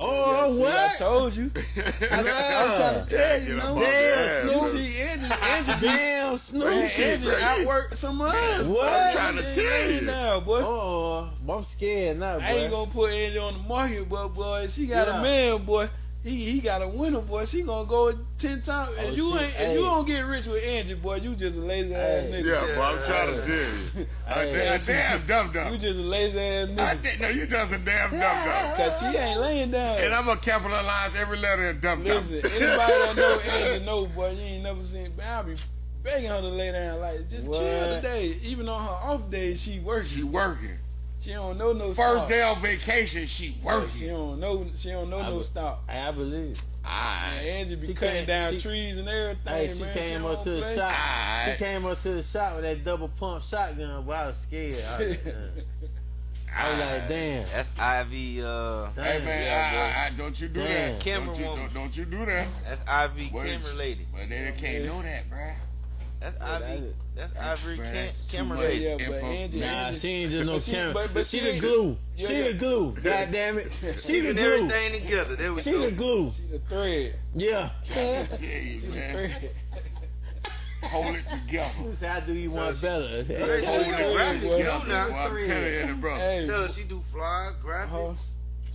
Oh, Yeah, see, what? I told you. I, I'm trying to tell you, Get you know. off your ass, You see, Angie, Angie, Damn, Man, Snoop. Angie bro. outwork some of. What? I'm trying to tell you. Down, boy. Oh, I'm scared now, boy. I ain't gonna put Angie on the market, but boy, she got Yeah. a man, boy. He he got a winner, boy. She gonna go ten times. Oh, if you shit. ain't, if Hey. you don't get rich with Angie, boy, you just a lazy ass Hey. nigga. Yeah, but I'm trying to tell you. A Hey. a damn dumb dumb. You just a lazy ass I nigga. no, you just a damn dumb dumb. Cause she ain't laying down. And I'm gonna capitalize every letter in dumb dumb. Listen, anybody that know Angie know, boy, you ain't never seen. Man, I be begging her to lay down, like just What? chill today. Even on her off days, she working. She working. She don't know no First stop. day on vacation, she She don't know. She don't know I no would- stop. I believe. Man, Alright. Angie be She cutting came- down she- trees and everything. Hey, she man. came don't up to the play. shop. Aight. She came up to the shop with that double pump shotgun, but I was scared. I was, uh, I was like, damn. That's Ivy. Uh, Hey man, Yeah, I, I, I, don't you do Damn. that. Camera don't, you, woman. don't, don't you do that. that's Ivy Well, camera lady. But they can't know that, bruh. That's Yeah, Ivy. That's Ivory Bruh, cam- that's too camera much. lady. Yeah, but Angie, Nah, Angie, she ain't just no But camera. but- but she she the glue. Yeah, she yeah. the glue. God damn it. She the glue. everything together. There we She go. the glue. she the thread. Yeah. Yeah, you, man. Thread. Hold it together. This how do you want better. Hey, Hold she it graphics together. too now. Boy, I'm telling you, bro. Hey, Tell her she do fly graphics. Uh-huh.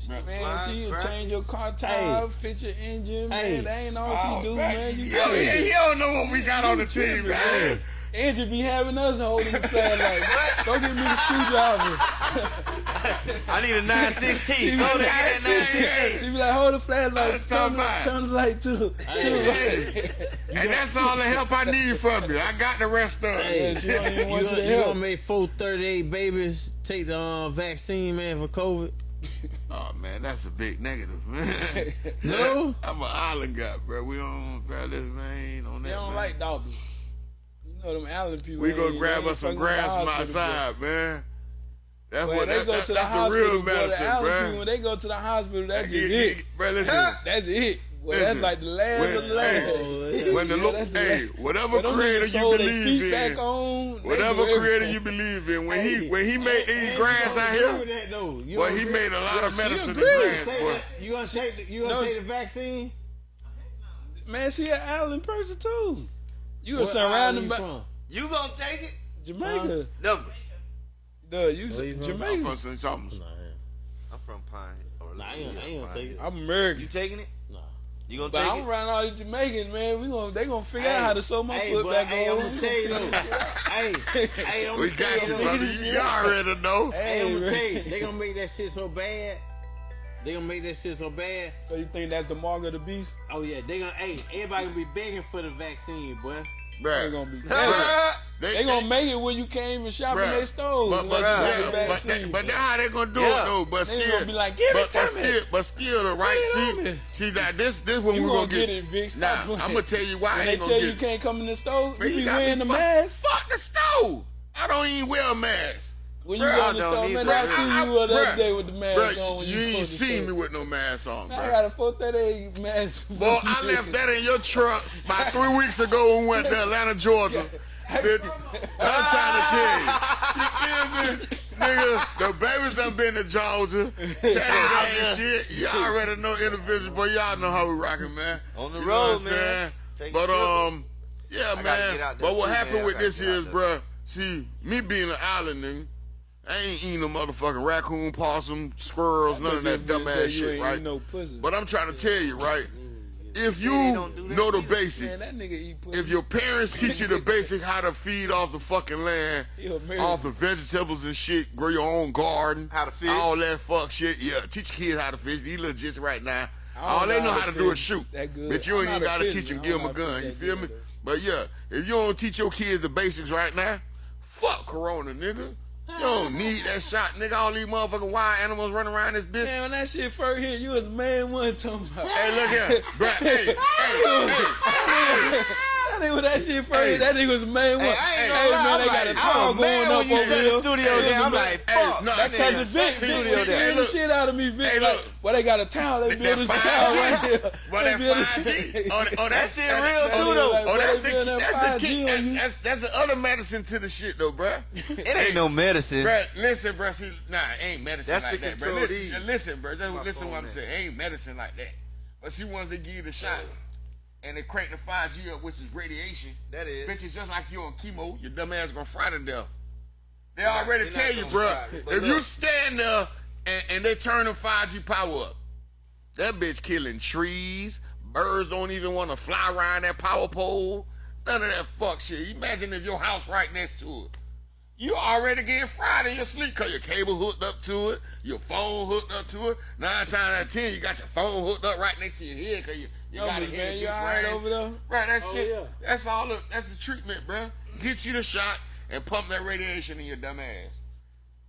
Man, fly, she graphics. change your car tire, fix your engine, Hey. man. That ain't all Oh, she do, man. man. You Yo, crazy. he, he don't know what we got on the team, man. Angie be having us holding the flag like, go get me the screwdriver. I need a 916. Go there, get that She be like, hold the flashlight, That's turn, the- about. turn the light to, to the. And that's all the help I need from you. I got the rest of it. Yeah, she don't even You want you gonna, to you help. gonna make 438 babies take the um, vaccine, man, for COVID? Oh man, that's a big negative, man. No? I'm an island guy, bro. We don't, bro. This man on that. They don't man. like doctors. You know them island people. We ain't- go grab us some fucking with the grass from outside, man. That's Boy, what they that, go that, to the that's the hospital, real the medicine, island people, bro. when they go to the hospital, that's just it. Bro, listen. That's it. Boy, Listen, that's like the last when- of the last. hey, when the Yeah, look, hey, last. whatever But creator you believe in, back on, whatever creator you believe in, when Hey, he when he made these Hey, grass out here, agree with that, though. You boy, he made a lot Yeah, of medicine in agreed. grass, Take boy. You gonna take the, you gonna No, take the vaccine? Man, she an island person too. You were What island surrounded you by? You gonna take it? Jamaica. Numbers. Duh, you Where said from? I'm from St. Thomas. I'm from Pine. Nah, I ain't, I ain't gonna take it. I'm American. You American. taking it? Nah. You gonna But take I'm it? around all these Jamaicans, man. We gonna they gonna figure Hey, out how to sew my hey, foot back hey, on. I'm gonna tell you though. hey, hey, I'm We gonna tell got you, brother. You, you already know. Hey, I'm gonna tell you, they gonna make that shit so bad. They gonna make that shit so bad. So you think that's the mark of the beast? Oh yeah, they gonna. Hey, everybody gonna be begging for the vaccine, boy. They Bruh. gonna be. Bruh. They gonna make it when you can't even shop in their stores. But, but, unless yeah, the but, that, but that's how they gonna do Yeah. it though. But They still, gonna be like, "Give it but, to but me." Still, but still, the right Give see, me. see that this this when we gonna gonna get, get it, Vic. Stop Nah. I'm gonna tell you why I when they ain't tell gonna you get you can't come in the store, Man, you be got wearing the mask. Fuck the store. I don't even wear a mask. When you Bruh, go in the don't store, either. man, I Bruh, see I- you the bruh, other day with the mask Bruh, on. When you you ain't supposed seen me with no mask on, I bro. got a 438 mask. Boy, I left that in your truck about three weeks ago when we went to Atlanta, Georgia. Bitch, I'm trying to tell you. You feel me? Nigga, the babies done been to Georgia. That ain't shit. Y'all already know individuals, but y'all know how we rocking, man. On the You know road, what man. saying? Take But um, yeah, I man. get out there But what too, happened man. With this is, there. bruh, see, me being an island nigga, I ain't eating no motherfucking raccoon, possum, squirrels, none of that dumb ass shit, right? No pussy. But I'm trying to tell you, right? If you do know the either. basics, man, that nigga eat if your parents teach you the basic how to feed off the fucking land, off the vegetables and shit, grow your own garden, How to fish. all that fuck shit, yeah, teach kids how to fish. These little jits right now, all they know how how to to do is shoot. that good. But you ain't even gotta teach them, give them a to gun. You feel me? though. But yeah, if you don't teach your kids the basics right now, fuck Corona, nigga. You don't need that shot, nigga. All these motherfucking wild animals running around this bitch. Man, when that shit first hit, you was the main one talking about. Hey, look here, bro. Hey, hey, hey. That nigga when that shit first Hey. that nigga was the main one. Hey, I ain't Hey, gonna lie, man, they I'm got a like, towel I'm going mad up when you over here. the studio Hey, down. I'm like, fuck. no, That's cause nigga the shut Vic, the studio down. Hey, beat the shit out of me, bitch. Hey, like, look. well, they got a towel, they That built a 5G. right here. But They that built a- 5G. Oh, oh that's shit real too, though. Oh, that's the Boy, they that's the key. 5G on you. That's that's the other medicine to the shit though, bruh. It ain't no medicine. Bruh, listen, bruh. See, nah, it ain't medicine like that, bruh. control Li- these. Listen, bruh. Listen what I'm saying. Ain't medicine like that. But she wants to give you the shot and they crank the 5G up, which is radiation, That is. bitch, it's just like you on chemo. Your dumb ass gonna fry to death. They already tell you, gonna bruh. fry me, but If you stand there and, and they turn the 5G power up, that bitch killing trees. Birds don't even want to fly around that power pole. None of that fuck shit. Imagine if your house right next to it. You already getting fried in your sleep because your cable hooked up to it, your phone hooked up to it. Nine times out of ten, you got your phone hooked up right next to your head because you, you No, got to but hear man, the you bitch alright ring. over there? Right, that Oh, shit. yeah. That's all. The, that's the treatment, bruh. Get you the shot and pump that radiation in your dumb ass.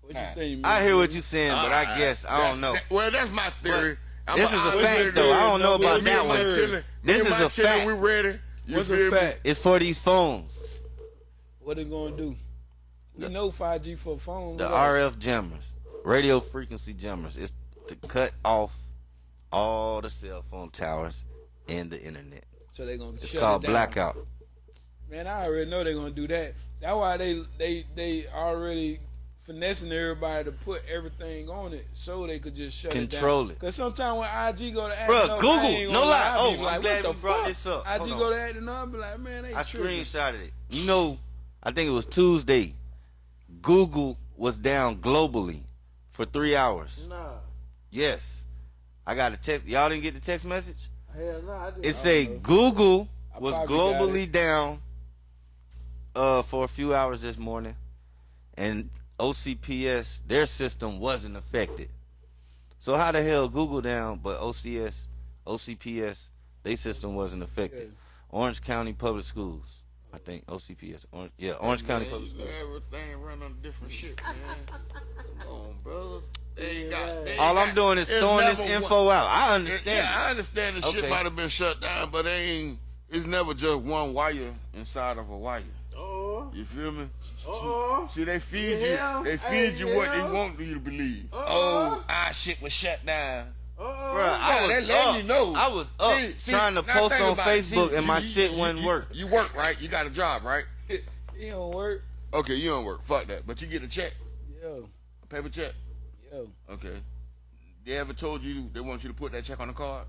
What you think, man? I hear what you're saying, but I guess I That's- don't know. that- well, that's my theory. I'm This is a fact, nigga. though. I don't know Me about Me that one. chillin', me This is a chillin', fact. We ready. You What's feel a me? fact? It's for these phones, What it gonna do? We know 5G for phones. the RF jammers, radio frequency jammers. It's to cut off all the cell phone towers and the internet. So they're gonna It's shut called it down. blackout. Man, I already know they're gonna do that. That's why they they they already finessing everybody to put everything on it so they could just shut Control it it. Cause sometimes when IG go to Bruh, up, Google. No lie. Oh, I'm like, glad what the you brought fuck? this up. IG Hold go on. to acting up, be like, man, they I tripping. screenshotted it. You know, I think it was Tuesday. Google was down globally for three hours. Nah, Yes, I got a text. Y'all didn't get the text message. Hell no, I. It say Google was globally down uh, for a few hours this morning, and OCPS their system wasn't affected. So how the hell Google down, but OCS, OCPS, their system wasn't affected? Yeah. Orange County Public Schools, I think OCPS. Orange, yeah, Orange County Man, Public Schools. Everything run on different shit, man. Come on, brother. They ain't got, All I'm got- doing is throwing this info one- out. I Yeah, understand. I understand the shit might have been shut down, but they ain't. It's never just one wire inside of a wire. Uh-oh. You feel me? Uh-oh. See, they feed Yeah. you. They feed Hey, you what they want you to believe. Uh-uh. Oh, our shit was shut down. Uh-oh. Bruh, I was up. you know. I was up See- see, trying to post on. Facebook See, and you- my you- shit you- wouldn't you- work. You work, right? You got a job, right? He don't work. Okay, you don't work. Fuck that. But you get a check, Yeah. a paper check. Yo. Okay. They ever told you they want you to put that check on the card?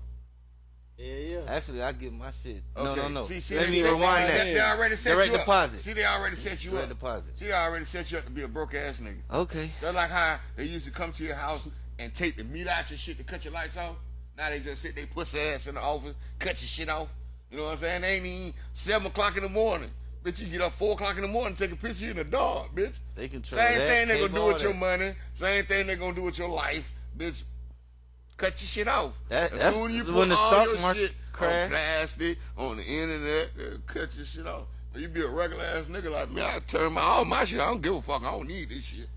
Yeah, yeah. Actually, I get my shit. No, Okay. no, no. See, see, Let they me rewind that. They already set Direct you deposit. up. See, they already set you Direct up. deposit. See, they already set you up to be a broke ass nigga. Okay. They're like how they used to come to your house and take the meat out your shit to cut your lights off. Now they just sit they pussy ass in the office, cut your shit off. You know what I'm saying? They ain't even seven o'clock in the morning. Bitch, you get up four o'clock in the morning, take a picture in the dark, bitch. They control Same that thing they gonna do with your money. Same thing they gonna do with your life, bitch. Cut your shit off. That, as soon as you put all your shit crash. on plastic, on the internet, uh, cut your shit off. You be a regular ass nigga like me. I turn my all my shit. I don't give a fuck. I don't need this shit.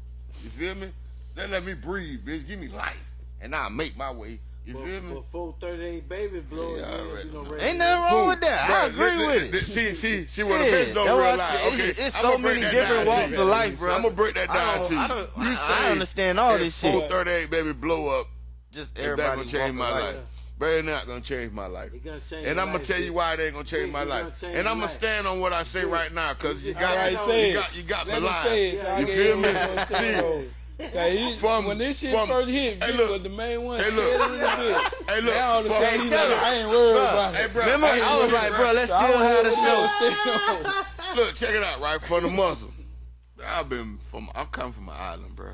You feel me? They let me breathe, bitch. Give me life, and I make my way you but, feel me? But full 38 baby blowing. Yeah, you know. Ain't nothing wrong with that. I agree with th- it. Th- see, see, see what the bitch don't realize. Okay, it's, it's so many different walks of life, bro. I'm gonna break that down to you. I don't, you say I understand all this shit. Full 38 baby blow up. Just everybody. If that gonna change my life. But it's not gonna change my life. Change and I'm gonna tell you why it ain't gonna change my life. Change and I'm gonna stand on what I say right now, cause you got, right, you, got you got me lying. You feel me? See, he, from, when this shit from, first hit, hey, look, was the main one. Hey, look. hey, look. Now from, hey, tell like, I ain't worried bro, about hey, bro, it. Remember, I, I was like, bro, let's so still have the show. look, check it out, right? From the muscle. I've been from, I come from an island, bro.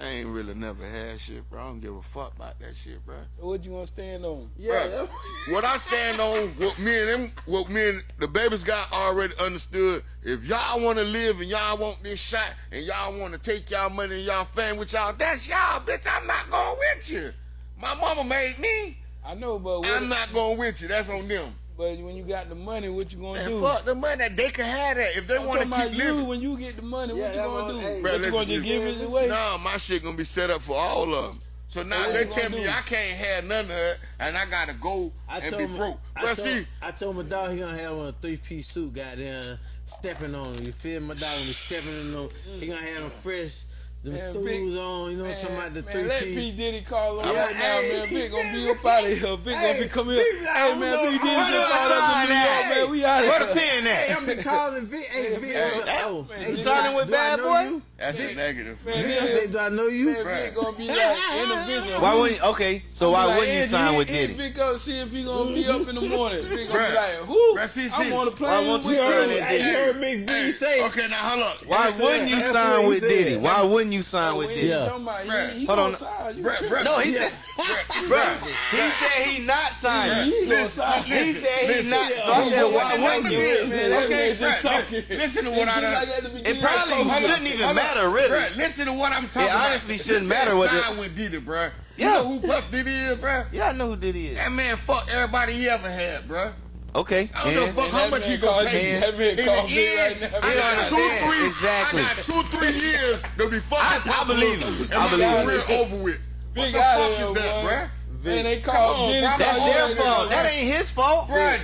I ain't really never had shit, bro. I don't give a fuck about that shit, bro. What you gonna stand on? Yeah. what I stand on, what me and them, what me and the babies got already understood. If y'all wanna live and y'all want this shot and y'all wanna take y'all money and y'all fame with y'all, that's y'all, bitch. I'm not going with you. My mama made me. I know, but I'm not going with you. That's on them. But when you got the money, what you gonna do? Fuck the money. They can have that if they want to keep you. When you get the money, yeah, what you gonna do? Hey, what you gonna just give it away? No, my shit gonna be set up for all of them. So now so they tell me do? I can't have none of it, and I gotta go I and be him, broke. I but told, see, I told my dog he gonna have a three piece suit. Goddamn, stepping on him. You feel my dog gonna be stepping on him. He gonna have him fresh them man, Vic, on, you know what I'm talking about? The man, three let P. Diddy call on yeah, right hey, now, man. Vic gonna be up out of here. Vic hey, gonna be coming up. Hey, man, know, P. Diddy just called up in New York, man. We out of here. Where the pen at? Hey, I'm be calling Vic. Hey, Vic. Oh, oh. Hey, oh, hey, signing with Bad Boy? You? That's man, a negative. Man, man, I do I know you? Man, gonna be like individual. Why wouldn't okay? So why like, wouldn't you sign with Diddy? Pick up, see if he gonna be up in the morning. Vic gonna be like, who? I'm on the plane. Why won't you sign with Diddy? Heard B say. Okay, now hold up. Why wouldn't you sign with Diddy? Why wouldn't you sign with Diddy? Hold on. No, he said. He said he not signing. He said he not. So I said, why wouldn't you? Okay, listen to what I done. It probably shouldn't even matter matter, really. Bruh, listen to what I'm talking about. It honestly shouldn't matter what. Sign the... with Diddy, bro. Yeah. You know who Puff Diddy is, bro? Yeah, I know who Diddy is. That man fucked everybody he ever had, bro. Okay. I don't give fuck how much you gonna pay. In the end, right now. I got two, three, exactly. I got two, three years to be fucking. I, I believe you. I believe you. over with. What the fuck is that, bro? Man, they called Diddy. That's their fault. That ain't his fault, bro.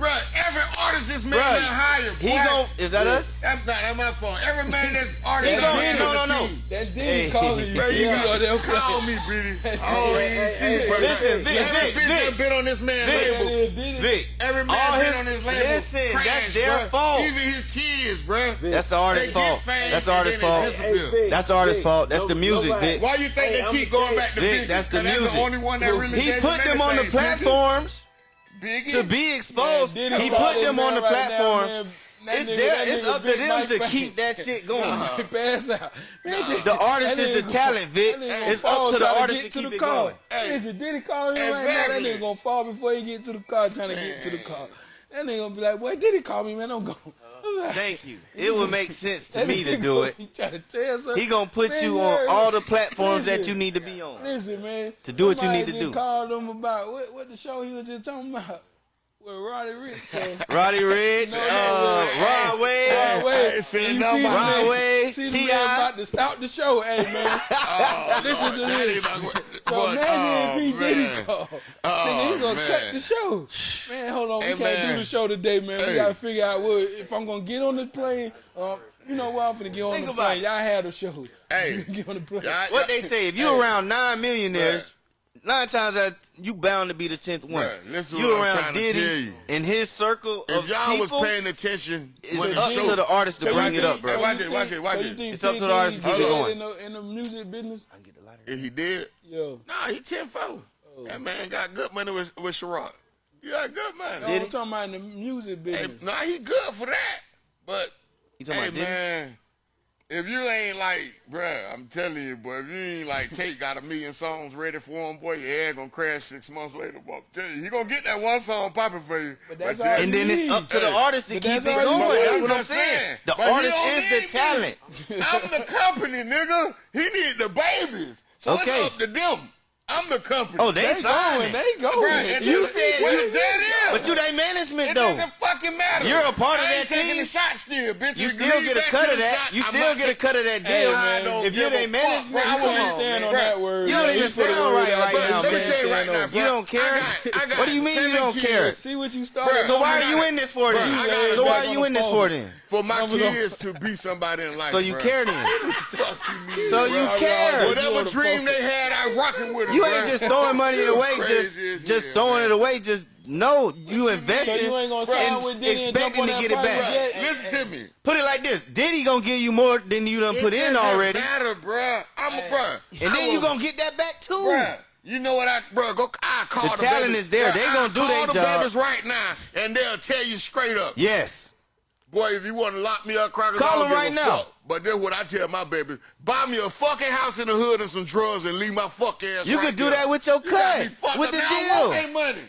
Bro, every artist is making Bruh, that hired. He gon' is that us? That's not that's my fault. Every man that's artist. he gon' no no no. That's Diddy hey. calling you. Bro, you yeah. call me, Biddy. Oh, hey, see, hey, bro. Listen, Vic, every Vic, bitch Vic, been on this man Vic, label. Vic, every man all been on his label. Listen, crash, that's their bro. fault. Even his kids, bro. Vic. That's the artist's fault. That's the artist's fault. That's the artist's fault. That's the music, Vic. Why you think they keep going back to Vic? That's the music. The only one that really. He put them on the platforms. To be exposed. He put them on the right that it's nigga, there. It's up to them to keep that shit going. Pass out. Man, nah. The artist is the talent, Vic. It's up to the artist to, to, keep the it car. going. Hey. Listen, Diddy calling me exactly. right now. That nigga gonna fall before he get to the car, trying to man. get to the car. That nigga gonna be like, "Boy, Diddy call me, man. I'm going." Thank you. It would make sense to me to do it. He gonna put you on all the platforms that you need to be on. Listen, man. To do what you need to do. Called him about what, what the show he was just talking about. With Roddy Ricch. So. Roddy Ricch, uh, no, uh, Rodway, Rod Wave. Rod Wave. Send them Rod Wave. T.I. about to stop the show, hey, man. oh, Listen Lord, to this. About, so what? imagine oh, man! he didn't call. Oh, nigga, he's going to cut the show. Man, hold on. Hey, we can't man. do the show today, man. Hey. We got to figure out what, if I'm going to get on the plane. Um, you know what? I'm gonna get on Think the plane. Y'all had a show. Hey. get on the plane. What they say, if you around nine millionaires, nine times out you bound to be the tenth one. You I'm around Diddy in his circle if of y'all people, was paying attention, it's up show. to the artist to so bring it up, bro. Hey, watch it, watch it, watch so it. It's up to the artist to get it going. In the, in the music business, I get the lighter. If he did, yo, nah, he ten four. Oh. That man got good money with with Ciroc. You got good money. No, I'm talking about in the music business. Hey, nah, he good for that, but you talking hey, about Diddy? man if you ain't like, bruh, I'm telling you, boy, if you ain't like Tate got a million songs ready for him, boy, your head gonna crash six months later, boy. I'm telling you, he gonna get that one song popping for you. But that's but and then it's up to the artist to but keep it going. That's what I'm saying. saying. The but artist is the talent. I'm the company, nigga. He need the babies. So okay. it's up to them. I'm the company. Oh, they, they signing. Going, they going. Bruh, you said you, that is. But you they management, though fucking matter. You're a part I of that taking team. The shot still, bitch. You still get a cut of that. You still get a cut of that deal. Man, man. If you ain't management, man, you don't stand on that word. You don't even sound right right now, man. Let me tell you right now. You don't care. What do you mean you don't care? See what you started. So why are you in this for then? So why are you in this for then? For my kids to be somebody in life. So you care then. Fuck you, man. So you care. Whatever dream they had, I rocking with them. You ain't just throwing money away. Just just throwing it away. Just no, you invested. So you ain't gonna sign expecting to get it back. Right. Yeah. Listen to me. Put it like this: Diddy gonna give you more than you done it put in already. Matter, bruh. I'm a bruh. And then you gonna get that back too. Bruh. You know what I, bro? Go, I call the, the talent babies. is there. They gonna I do their job. Call the babies right now, and they'll tell you straight up. Yes. Boy, if you want to lock me up, crackers, call them right now. Fuck. But then what I tell my baby: buy me a fucking house in the hood and some drugs, and leave my fuck ass. You right could do there. that with your cut, you with the deal. I want that money.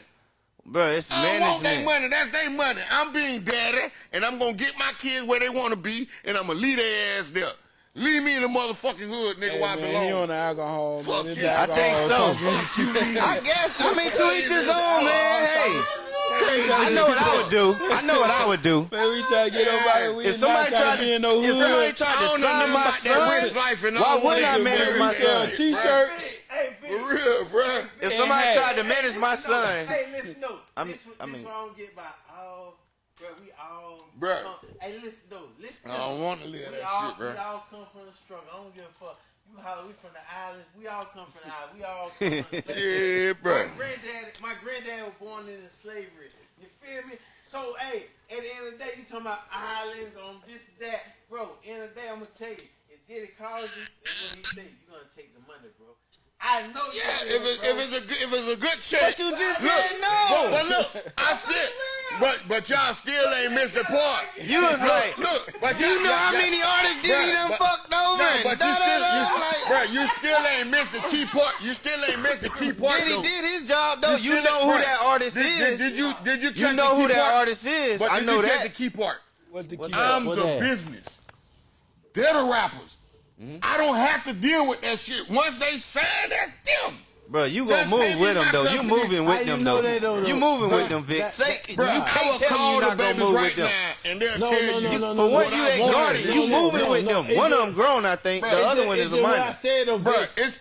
Bro, it's I management. Want their money. That's their money. I'm being daddy, and I'm gonna get my kids where they want to be, and I'm gonna lead their ass there. Leave me in the motherfucking hood, nigga, hey, where I belong. On the alcohol. Fuck man. you. I think so. Fuck you. I guess. I mean, to each his own, man. Hey. I know what I would do. I know what I would do. Man, we try to get over we If somebody tried to, no if somebody tried to summon my son, life and why wouldn't I manage my son? T-shirts. For real, bro. If somebody tried to manage my son, hey, listen, no. I this, I mean, what I don't get by all. Bro, we all. Bro. Come, hey, listen though. Listen. I don't want to live that all, shit, bro. We all come from the struggle. I don't give a fuck. You holler, we from the islands. We all come from the islands. We all come from the Yeah, bro. My granddad, my granddad was born into slavery. You feel me? So, hey, at the end of the day, you talking about islands on this, that. Bro, end of the day, I'm going to tell you, if Diddy calls you, that's what he say. You're going to take the money, bro. I know. Yeah, if, it, if it's a if it's a good check. But you just look, said no. But, look, I still. But but y'all still ain't missed the part. You was like, look, but you know how many artists did he done fucked over? No, but you still, you, like, bro, you still ain't missed the key part. You still ain't missed the key part. Did he did his job though? You, you know who part. that artist did, is. Did, did, you did you? You know who part? that artist is. But I know you that. The key part. What's the key I'm part? I'm the business. They're the rappers. Mm-hmm. I don't have to deal with that shit. Once they sign, that's them. Bro, you gonna move with them though. You moving with them though. You moving with them, Vic. Say, you can't tell me you not gonna move with them. And they'll tell you. For what you ain't guarded, you moving with them. One of them grown, I think. The other one is a minor. Bro, it's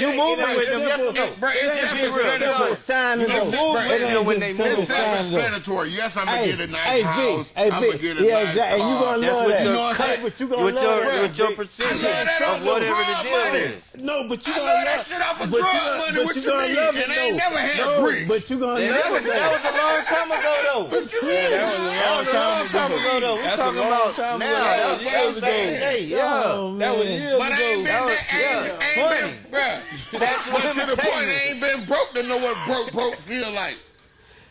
you moving with them. Yes or no? Bro, it's self-explanatory. You move with them when they move. It's self-explanatory. Yes, I'm gonna get a nice house. I'm gonna get a nice car. You gonna love that? With your with your percentage of whatever the deal is. No, but you gonna love that shit off a drug money. What you, you mean? Love it, and I ain't never had no, bricks. But you gonna yeah, love that was. That was a long time ago, though. What you mean? That was a long time ago, though. We're talking about now. That was years ago. Hey, oh, yeah. That was years ago. But I ain't been there. Ain't been, bruh. To the point, I ain't been broke to know what broke broke feel like.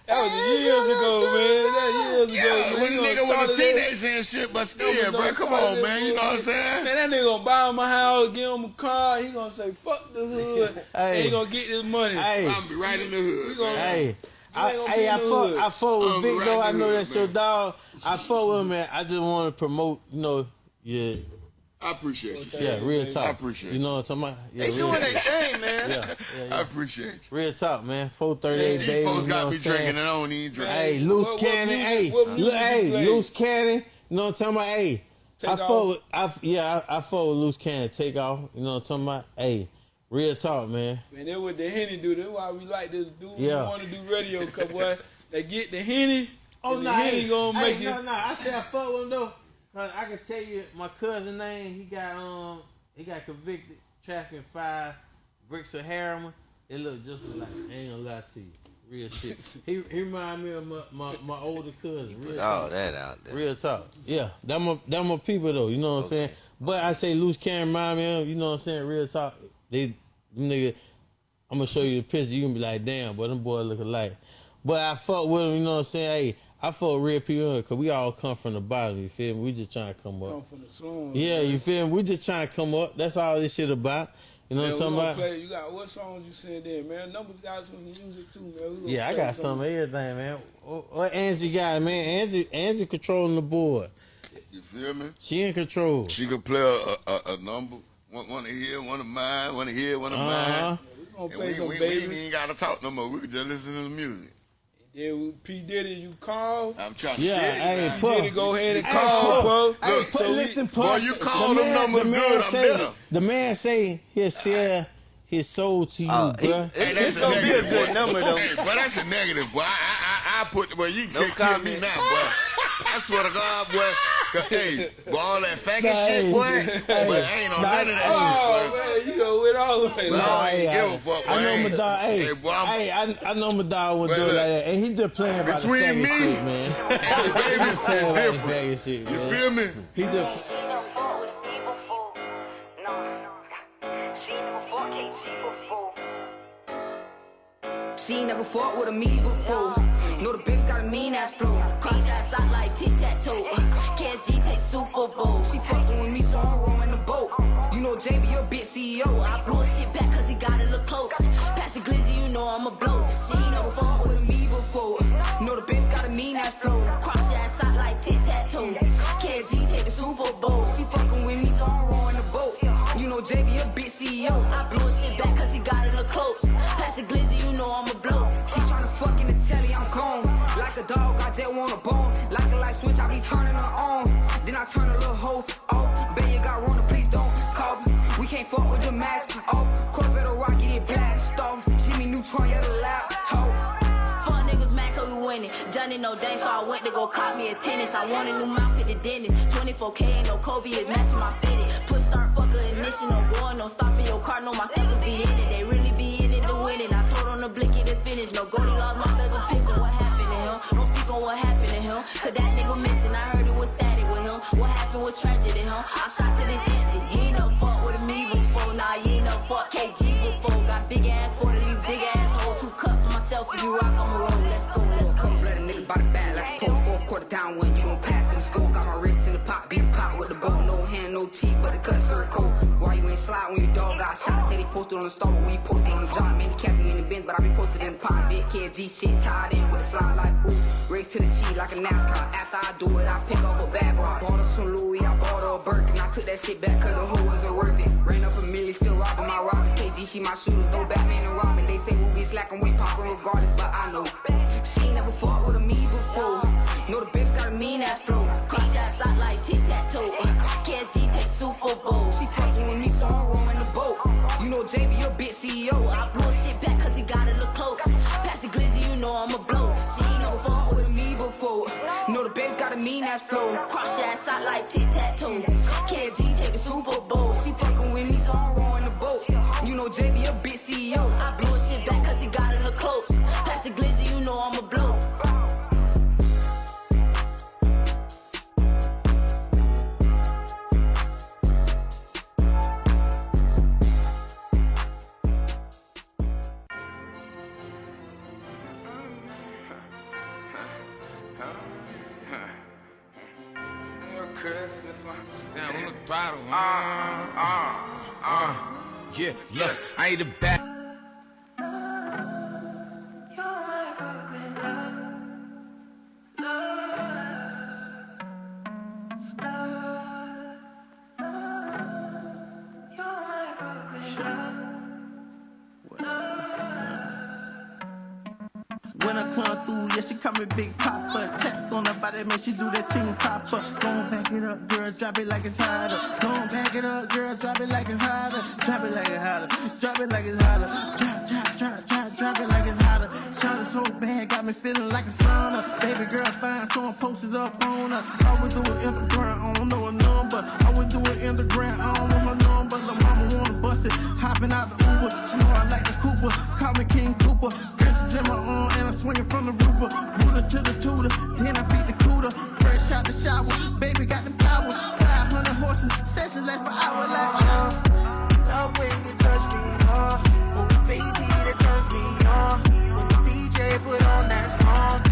That was years ago, man. That years yeah, ago, man. When nigga was a teenager and shit, but still, yeah, bro, come on, man. You know what I'm saying? Man, that nigga gonna buy him a house, give him a car. He gonna say, fuck the hood. hey. He gonna get his money. Hey. I'm be right in the hood. Gonna, hey. I, hey, I fought, I fought with Vic, right though. I know that's man. your dog. I fought with him, man. I just want to promote, you know, yeah I appreciate well, you. Yeah, real talk. I appreciate you. You know what I'm talking about? Yeah, they doing their thing, man. Yeah, yeah, yeah, I appreciate you. Real talk, man. 438 yeah, baby. folks got me saying? drinking and I don't need drink. Hey, loose what, cannon. What music, hey, hey, loose cannon. You know what I'm talking about? Hey, Take I fold. I yeah, I, I fold loose cannon. Take off. You know what I'm talking about? Hey. Real talk, man. Man, that's what the Henny do. That's why we like this dude. Yeah. We want to do radio, cause boy, they get the Henny. Oh, no. Nah, the Henny hey, gonna make hey, it. No, no, I said I fuck with him, though. Cause I can tell you my cousin name. He got um he got convicted trafficking five bricks of heroin. It look just like I ain't gonna lie to you. Real shit. he he remind me of my, my, my older cousin. Real oh, talk. that out there. Real talk. Yeah, that my that my people though. You know what okay. I'm saying. But I say loose can remind me of. You know what I'm saying. Real talk. They nigga. I'm gonna show you the picture. You gonna be like, damn, but them boys look alike. But I fuck with him. You know what I'm saying. Hey, I feel real people because we all come from the bottom. You feel me? We just trying to come up. Come from the slums. Yeah, man. you feel me? We just trying to come up. That's all this shit about. You know man, what I'm talking about? Play, you got what songs you send in, man? Numbers got some music too, man. Yeah, I got some of everything, man. What Angie got, man? Angie, Angie controlling the board. You feel me? She in control. She could play a, a, a number. One, one here, one of mine, one here, one of uh -huh. mine. Yeah, we gonna play and we, some we, babies. we ain't gotta talk no more. We can just listen to the music. Then we- P Diddy, you call. I'm trying to Yeah, tell you, hey, man. Puff. Diddy, go ahead and Hey, call, Puff. bro. Hey, Look, Puff, so we- listen, boy, Puff. you The call them man- numbers the man good, I'm say, better. The man say he'll sell his soul to you, Uh, he- bruh. it- Hey, it's that's a gonna be a negative, good boy. number though. Hey, but that's a negative, boy. I, I, I, I put, Well, you No can't kill me now, boy. I swear to God, boy. 'Cause, hey, boy, all that faggot Nah, shit, boy. hey, but I ain't on nah, none of that Oh shit, boy. man, you know it all the way. Well, Lord. I ain't give a fuck, boy. I know Hey, my dog. Hey, hey, boy, I'm- hey, I, I know my dog would do it like that, and he just playing about Between the faggot me shit, man. and the babies is playing about the different. faggot shit, You feel me? He just She never fought with me before. No. She never fought KG before. She never fought with a me before. Uh, know the bitch got a mean ass flow. Cross ass out like tic tac toe. KSG take the Super Bowl. She fucking with me, so I'm rowing the boat. You know JB, your bitch CEO. I blow shit back cause he got it look close. Pass the glizzy, you know I'm a blow. She ain't never fought with me before. Know the bitch got a mean ass flow. Cross ass out like tic tac toe. KSG take the Super Bowl. She fucking with me, so I'm rowing the boat. Know JB, your bitch CEO. I blow his shit back cause he got it look close. Pass the glizzy, you know I'm a blow. She tryna fuck in the telly, I'm gone. Like a dog, I just want a bone. Like a light switch, I be turning her on. Then I turn a little hoe off. Bet you got Rona, please don't cough. We can't fuck with the mask off. Corvette or rocket, it blast off. Jimmy Neutron, yeah, the laptop. We winning. Johnny no dang, so I went to go cop me a tennis. I want a new mouth at the dentist. 24K ain't no Kobe is matching my fitted. Push start fucker ignition, no going, no stopping your car, no my steppers be in it. They really be in it to win it. I told on the blicky to finish. No Goldie lost my bezel pissing. What happened to him? Don't speak on what happened to him. Cause that nigga missing. I heard it was static with him. What happened was tragedy, him. I shot to this down when you gon' pass in the school. Got my wrist in the pot, beat the pot with the bow. No hand, no teeth, but the cut sir cold. Why you ain't slide when your dog got shot? Said he posted on the star, but when you posted on the job, man, he kept bin, but I be posted in the. Big KG shit tied in with a slide like ooh. Race to the cheese like a NASCAR. After I do it, I pick up a bad boy. Bought her some Louis, I bought her a Birkin. I took that shit back cause the hoe wasn't worth it. Ran up a million, still robbing my robbers. KG, she my shooter, no Batman and Robin. They say we be slacking, we poppin' regardless, but I know. She ain't never fought with a me before. Know the bitch got a mean ass flow. Cross ass out like tic tac toe. KSG take Super Bowl. She fucking with me, so I'm rowing the boat. You know JB, your bitch CEO. I blow shit back cause he gotta look close. Pass the glizzy, you know I'm a blow. She ain't never fought with me before. Know the bitch got a mean ass flow. Cross your ass out like tic tac toe. KSG her man, she do that ting popper. Gon' back it up, girl, drop it like it's hotter. Gon' back it up, girl, drop it like it's hotter. Drop it like it's hotter. Drop it like it's hotter. Drop, drop, drop, drop, drop it like it's hotter. Shot so bad, got me feeling like a sauna. Baby girl fine, so I'm posted up on her. I would do it in the ground, I don't know a number. I would do it in the ground, I don't know her number. The mama wanna bust it, hopping out the Uber. She know I like the Cooper, call me King Cooper. Princess in my arm, and I'm swinging from the roofer. Rooter to the tutor, then I beat the cooter. Fresh out the shower, baby got the power. 500 horses, session left for hour like. Uh, love when you touch me, uh. Oh, baby, that turns me on. When the DJ put on that song,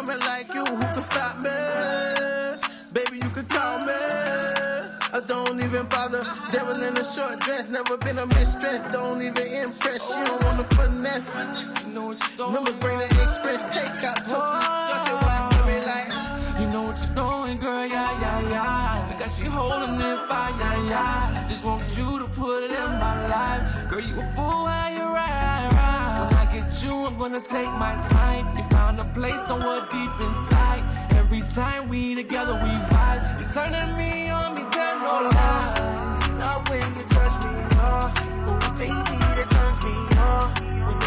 woman like you, who can stop me? Baby, you can call me. I don't even bother. Devil in a short dress, never been a mistress. Don't even impress. She don't wanna finesse. Remember, bring the express. Take out. You know what you're doing, girl, yeah, yeah, yeah. I got you holding it by, yeah, yeah. Just want you to put it in my life. Girl, you a fool while you ride, ride. You, I'm gonna take my time. You found a place somewhere deep inside. Every time we together, we vibe. You're turning me on, me tell no lie. Love when you touch me. Oh, baby, that turns me on.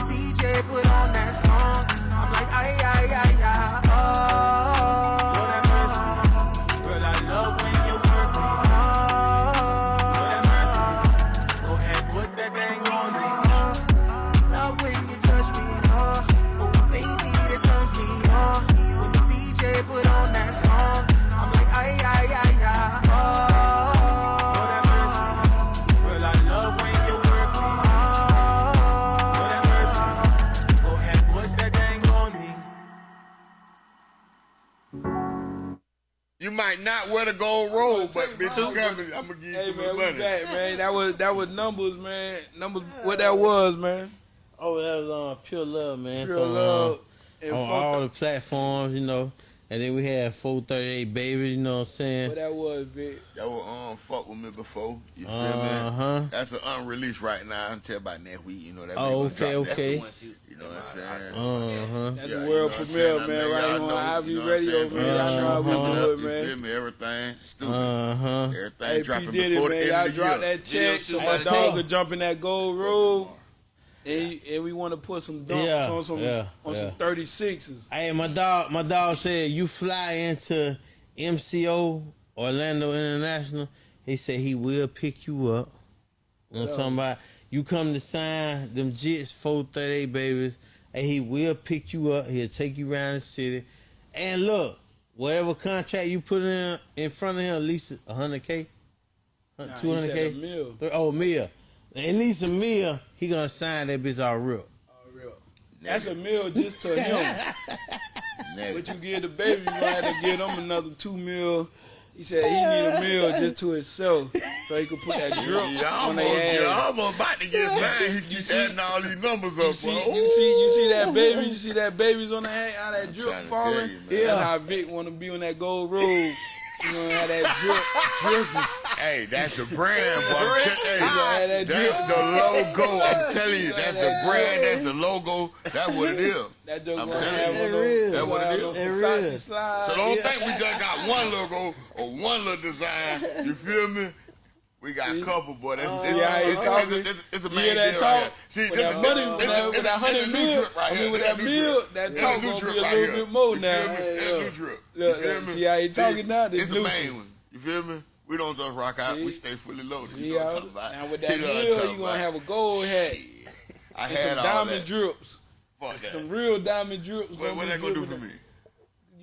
Bitch, you coming. I'm gonna give you Hey some man, of we money. back, man. That was that was numbers, man. Numbers. What that was, man. Oh, that was on Pure Love, man. Pure So, um, love. And on all the platforms, you know. And then we had 438 Baby, you know what I'm saying? What that was, Vic. That was um fuck with me before. You feel Uh-huh. me? That's an unreleased right now. Until about next week, you know that. Oh, bitch okay. That's okay. the one she- You know what I'm saying? Uh-huh. That's Yeah, the you world know premiere, man. I mean, Right y'all here on know, Ivy you know I'm Radio, saying? man. Y'all know how we Coming do up, it, You feel me? Everything stupid. Uh-huh. Everything Hey, dropping Diddy, before the man. end Y'all of the drop year. that check so my Hey, dog hey. could jump in that gold road. And, and we want to put some dunks Yeah, on some yeah, on some 36s. Hey, my dog, my dog said you fly into MCO Orlando International. He said he will pick you up. You know what I'm talking about? You come to sign them Jits 438 babies, and he will pick you up. He'll take you around the city. And look, whatever contract you put in in front of him, at least 100K, Nah, he 200K. said a mil. Oh, Mia. At least a Mia, he gonna sign that bitch all real. Oh, real. That's a meal just to him. What you give the baby, you gonna have to give him another two mil. He said he need a meal just to himself, so he could put that drip Yeah, on I'm their almost, yeah, ass. I'm about to get signed. He keep adding all these numbers up, You see, bro. you see, you see that baby. You see that baby's on the hand, how that drip falling. tell you, man. That's how Vic want to be on that gold road. You know that drip, dripping. Hey, that's the brand, boy. I'm Drip. tell- You gonna have Hey, that that's the logo. I'm telling you, You that's the brand. That's the logo. That's what it is. That joke I'm telling you. on It those- is. That's what it have is. those It Versace is. slides. So don't think we just got one logo or one little design. You feel me? We got a couple, boy. That's, oh. it's, See how he it's, it's, it's, it's a You main hear that talk? right here. See, with this that a- money, with that, with that hundred new mil, drip right I here. mean, with This a that new mil, drip. that talk gonna be a little here. bit more You now. feel me? Look. new drip. You Look, feel me? see how he talking now? This It's the new main one. You feel me? We don't just rock out. See? We stay fully loaded. See You know what I'm talking about? Now with that I'm mil, you gonna have a gold hat. I had some diamond drips, Fuck that. some real diamond drips. What, that gonna do for me?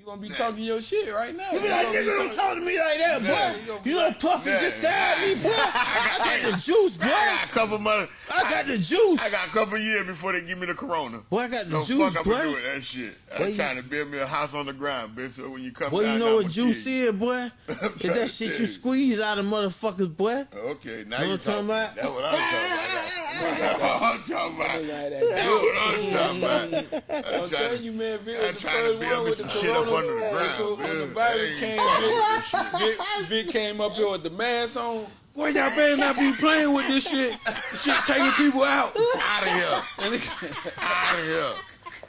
You gonna be talking your shit right now. You be like, nigga, don't talk to me like that, Nah. boy. You know, Puffy Nah. just stabbed me, boy. I got the juice, boy. I got a couple months. I got the juice. I got a couple years before they give me the corona. Boy, I got the No juice, fuck, I'm gonna do boy. with that shit. I'm you- trying to build me a house on the ground, bitch. So when you come Boy, down, you know what juice is, boy? I'm It's that shit you you. squeeze out of motherfuckers, boy. Okay, now you what I'm talking about? That's what I'm talking about. I'm I'm telling you, man, Vic was the first one with the corona. under the ground, When the virus came, Vic, came up here with the mask on. Boy, y'all better not be playing with this shit. Shit taking people out. Out of here. Out of here.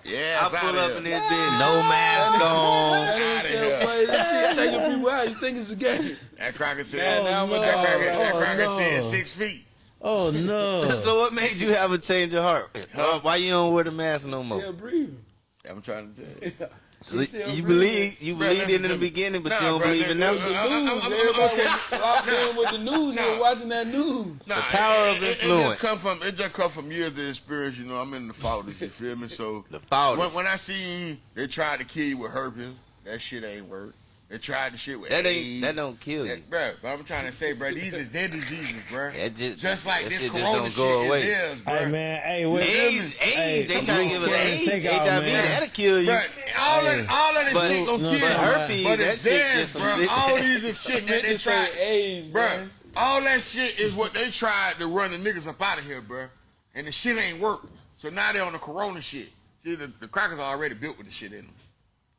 Yes, I pull up in this bitch, no mask on. That ain't play. Shit taking people out. You think it's a game? That cracker Yeah, said, now that cracker, gonna- that oh, cracker no. said six feet. Oh, no. So what made you have a change of heart? Uh, why you don't wear the mask no more? Still breathing. I'm trying to tell you. So you believe you believed listen in the beginning, but Nah, you don't bruh, believe in listen, now. Everybody gonna tell was locked in with the news. They Nah. were watching that news. Nah, power it, of it- It, influence. just come from it just come from years of experience. You know, I'm in the fathers. You feel me? So The fathers. when, when I see they tried to kill you with herpes, that shit ain't work. They tried the shit with That AIDS. ain't that don't kill you. That, bruh, but I'm trying to say, bro, these is dead diseases, bro. That just, Just like that this shit just corona don't go shit away. is theirs, bro. Hey man, hey, what, AIDS, hey, AIDS, they I'm trying to give us scared to AIDS, take out, HIV, man. that'll kill you. Bruh, all, Hey. that, all of this But- shit gonna no, kill but you. herpes, but that it's shit theirs, just some bro. shit. All these is shit that Meant they to say tried. AIDS, Bruh, bro. all that shit is what they tried to run the niggas up out of here, bruh. And the shit ain't work. So now they on the corona shit. See, the, the crackers are already built with the shit in them.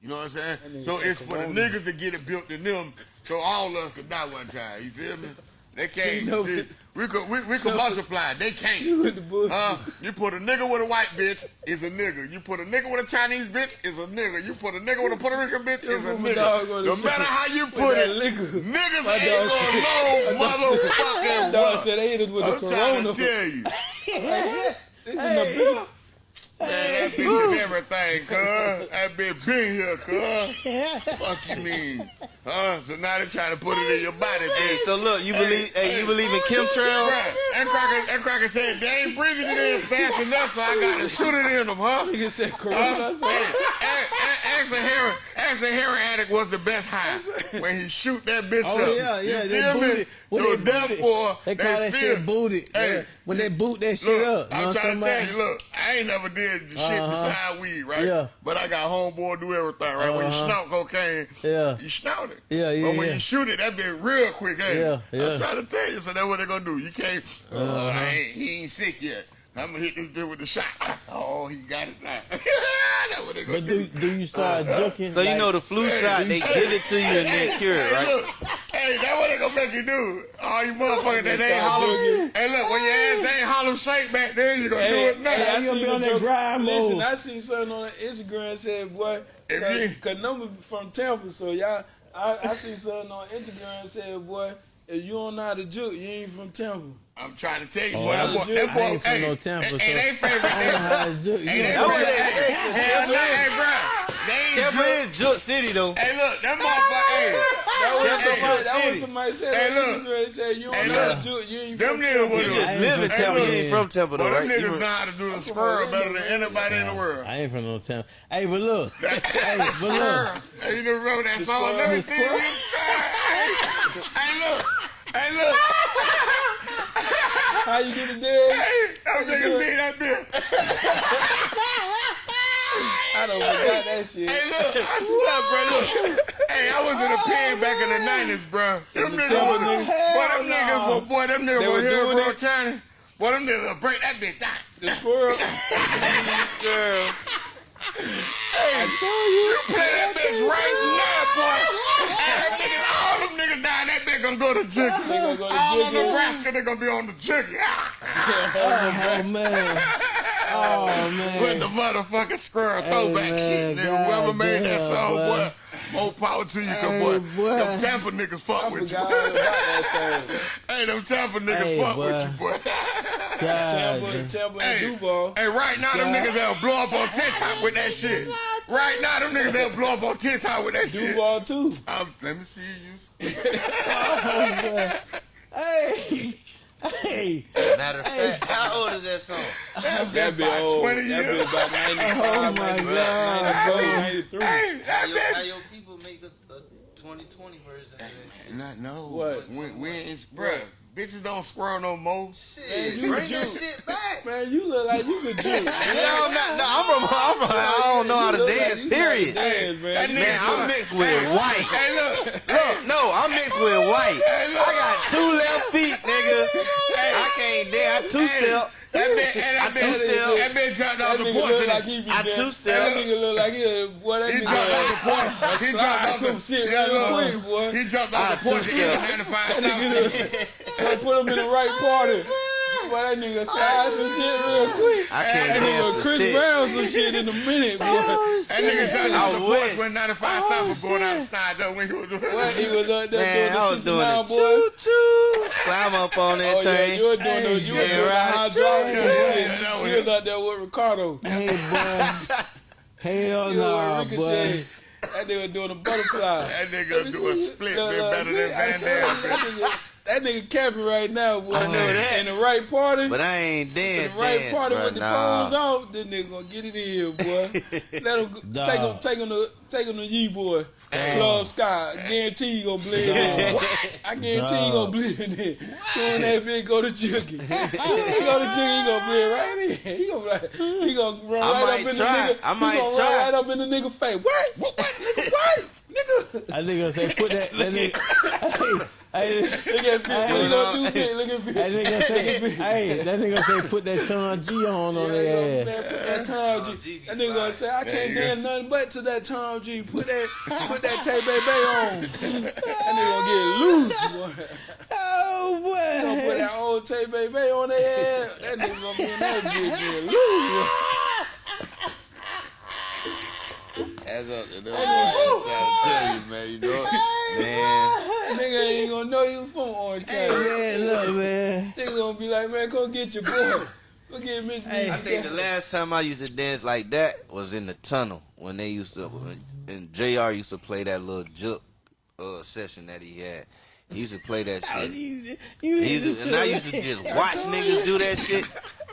You know what I'm saying? So it's for the corona. niggas to get it built in them, so all of us could die one time. You feel me? They can't. Know see, we could we, we could multiply. They can't. You the. Huh? You put a nigga with a white bitch is a nigga. You put a nigga with a Chinese bitch is a nigga. You put a nigga with a Puerto Rican bitch is a nigga. No matter how you put it, liquor. niggas My ain't gonna know motherfucking Dog what. said they hit us with I'm the trying to tell you. This is the bill. Man, that bitch and everything, cuz. That bitch been here, cuz. Fuck you mean? Huh? So now they trying to put it in your body, Hey, so look, you believe? Hey, you believe in chemtrails? That cracker, that cracker said they ain't breathing it in fast enough, so I got to shoot it in them, huh? Nigga said corona. Hey, Ask a heroin, ask a heroin addict was the best high when he shoot that bitch Oh up. yeah, yeah, you they feel me? When So they therefore, they call that feel- shit booted. Hey, yeah. When they boot that shit Look, up, I'm trying to tell you, look, I ain't never did shit Uh-huh. beside weed, right? Yeah. But I got homeboy do everything, right? When you Uh-huh. snort cocaine, Yeah. you snort it. Yeah, yeah, But when yeah. you shoot it, that be real quick, ain't Yeah, it? yeah. I'm trying to tell you, so that's what they gonna do. You can't, uh, Uh-huh. I ain't, he ain't sick yet. I'm gonna hit this dude with the shot. Oh, he got it now. that's what they gonna But do. do do you start uh, joking? So you know the flu shot, they give it to you and then cure it, Hey, right? look, hey, that's what they gonna make you do. All you motherfuckers that They ain't start Harlem. Hey, look, when your ass ain't Harlem Shake back there, you gonna do it now. hey, I You gonna seen be on that joke- grind Listen. I seen something on Instagram said, boy, If cause, cause number from Tampa, so y'all, I, I seen something on Instagram said, boy, if you don't know how to juke, you ain't from Tampa. I'm trying to tell you, Oh, boy, that boy, that boy, ain't from hey, no Tampa, ain't, so ain't they favorite. I don't know how to joke. Ain't they know, favorite. they say, Hell no, hey, bro. They ain't Tampa drunk. is Juke City though. Hey, look, that motherfucker, hey. That was, Tampa somebody, that was somebody said Hey, look. Instagram. Said, you don't Hey, know how to look. juke, you ain't Them from niggas Tampa. You just live in Hey, Tampa. You ain't from Tampa though, them right? You niggas know how to do the squirrel better than anybody in the world. I ain't from no town. Hey, but look, hey, but look. Hey, you never remember that song? Let me see you squirrel. Hey, hey, look. Hey, look. How you get it dead? Hey, that nigga that bitch. I don't forgot that shit. Hey, look, I swear, bro, look. Hey, I was in a pen back in the 90s, bro. Them niggas, was, niggas? boy, them niggas, for, boy, them niggas were here in it? County. Boy, them niggas will break that bitch down. The squirrel. Hey, you play that bitch right now, boy. Hey, that niggas, all them niggas down that bitch gonna go to Jiggy. go to all of Nebraska, they gonna be on the Jiggy. Oh man. Oh man. With the motherfucking squirrel Hey, throwback man, shit, nigga. Whoever made that song, boy. Boy, more power to you, cause Hey, boy, boy. them Tampa niggas fuck I with you. forgot all about that song. hey, them Tampa niggas Hey, fuck boy. with you, boy. Tampa, God. Tampa and Hey, Duval. hey, right now, them niggas that'll blow up on TikTok with that shit. Right now, them niggas that'll blow up on TikTok with that shit. Duval too. Um, let me see you. Hey. Hey. Matter of fact, how old is that song? That be about old. 20 That be about 95, Oh, my 94, God, 94, 93. Hey, How that your, how bitch. your people make the, the 2020 version of that shit? Not, no. What? We, we ain't, bruh, bitches don't squirrel no more. Shit, you bring that shit back. Man, you look like you could do. No, I'm not, no, I'm from, I'm from, I don't know how to dance, period. Dance, man. That Man, I'm mixed with white. Hey, look. Look, no, I'm mixed with white. I got two left feet, nigga. I can't dance. I two step. That bitch, hey, that I two step. that bitch jumped That off the porch. like he I dead. two-step. That nigga look like he, boy, that He nigga. jumped off the porch. He jumped off some the shit yeah, real quick, boy. He jumped I off the porch two-step. in 95 That nigga Street. put him in the right party. Boy, that nigga size some shit real quick. I can't That dance nigga for Chris. Brown some shit in a minute, boy. Oh, That nigga jumped off I the porch wish. when 95 South was going out of style though when he was doing What he was uh, up there Man, I doing was the doing it. boy. Choo choo. Climb up on that Oh yeah, you were doing the you were yeah, doing the right. hydraulics Yeah, and yeah, yeah, that was You was out there with Ricardo. Hey, boy. Hell no, were boy. Ricochet. That nigga doing a butterfly. That nigga do a split Look, bit look, better than I Van Damme. That nigga, that nigga capping right now, boy. I know that. In the right party. But I ain't in the right dance, party bro. with the Nah. phones off, this nigga gonna get it in, boy. Let him go, Dog. take him, take him to, take him to Yee boy, Club Sky. Guarantee you gonna bleed in. I guarantee you Dog. gonna bleed in. there. Soon that bitch go to Jiggy. Soon as he go to Jiggy, he gonna bleed right in. He gonna, be like, he gonna run I right up in try. the nigga. I he might gonna try. run right up in the nigga face. What? What? What? Nigga, what? Nigga. I think gonna say put that. that nigga, hey, hey, Look at Pete. What he gonna do? Pete? Look at Pete. that nigga say, hey, that nigga say put that Tom G on on Yeah, their man, ass. put that Tom Tom G. G That nigga gonna say I There can't dance nothing but to that Tom G. Put that, put that Tay Bay Bay on. That nigga gonna get loose. Boy. Oh boy. Gonna put that old Tay Bay Bay on their ass. That nigga gonna be in that bitch getting loose. As up to them, I'm trying to tell you, man. You know, Man, Nigga ain't gonna know you from Orange Hey County. man, look man. Nigga gonna be like, man, go get your boy. Go get Mitch. Hey. I think the last time I used to dance like that was in the tunnel when they used to, and Jr. used to play that little juke uh, session that he had. He used to play that shit. You, you used to, and I used to just watch niggas do that shit.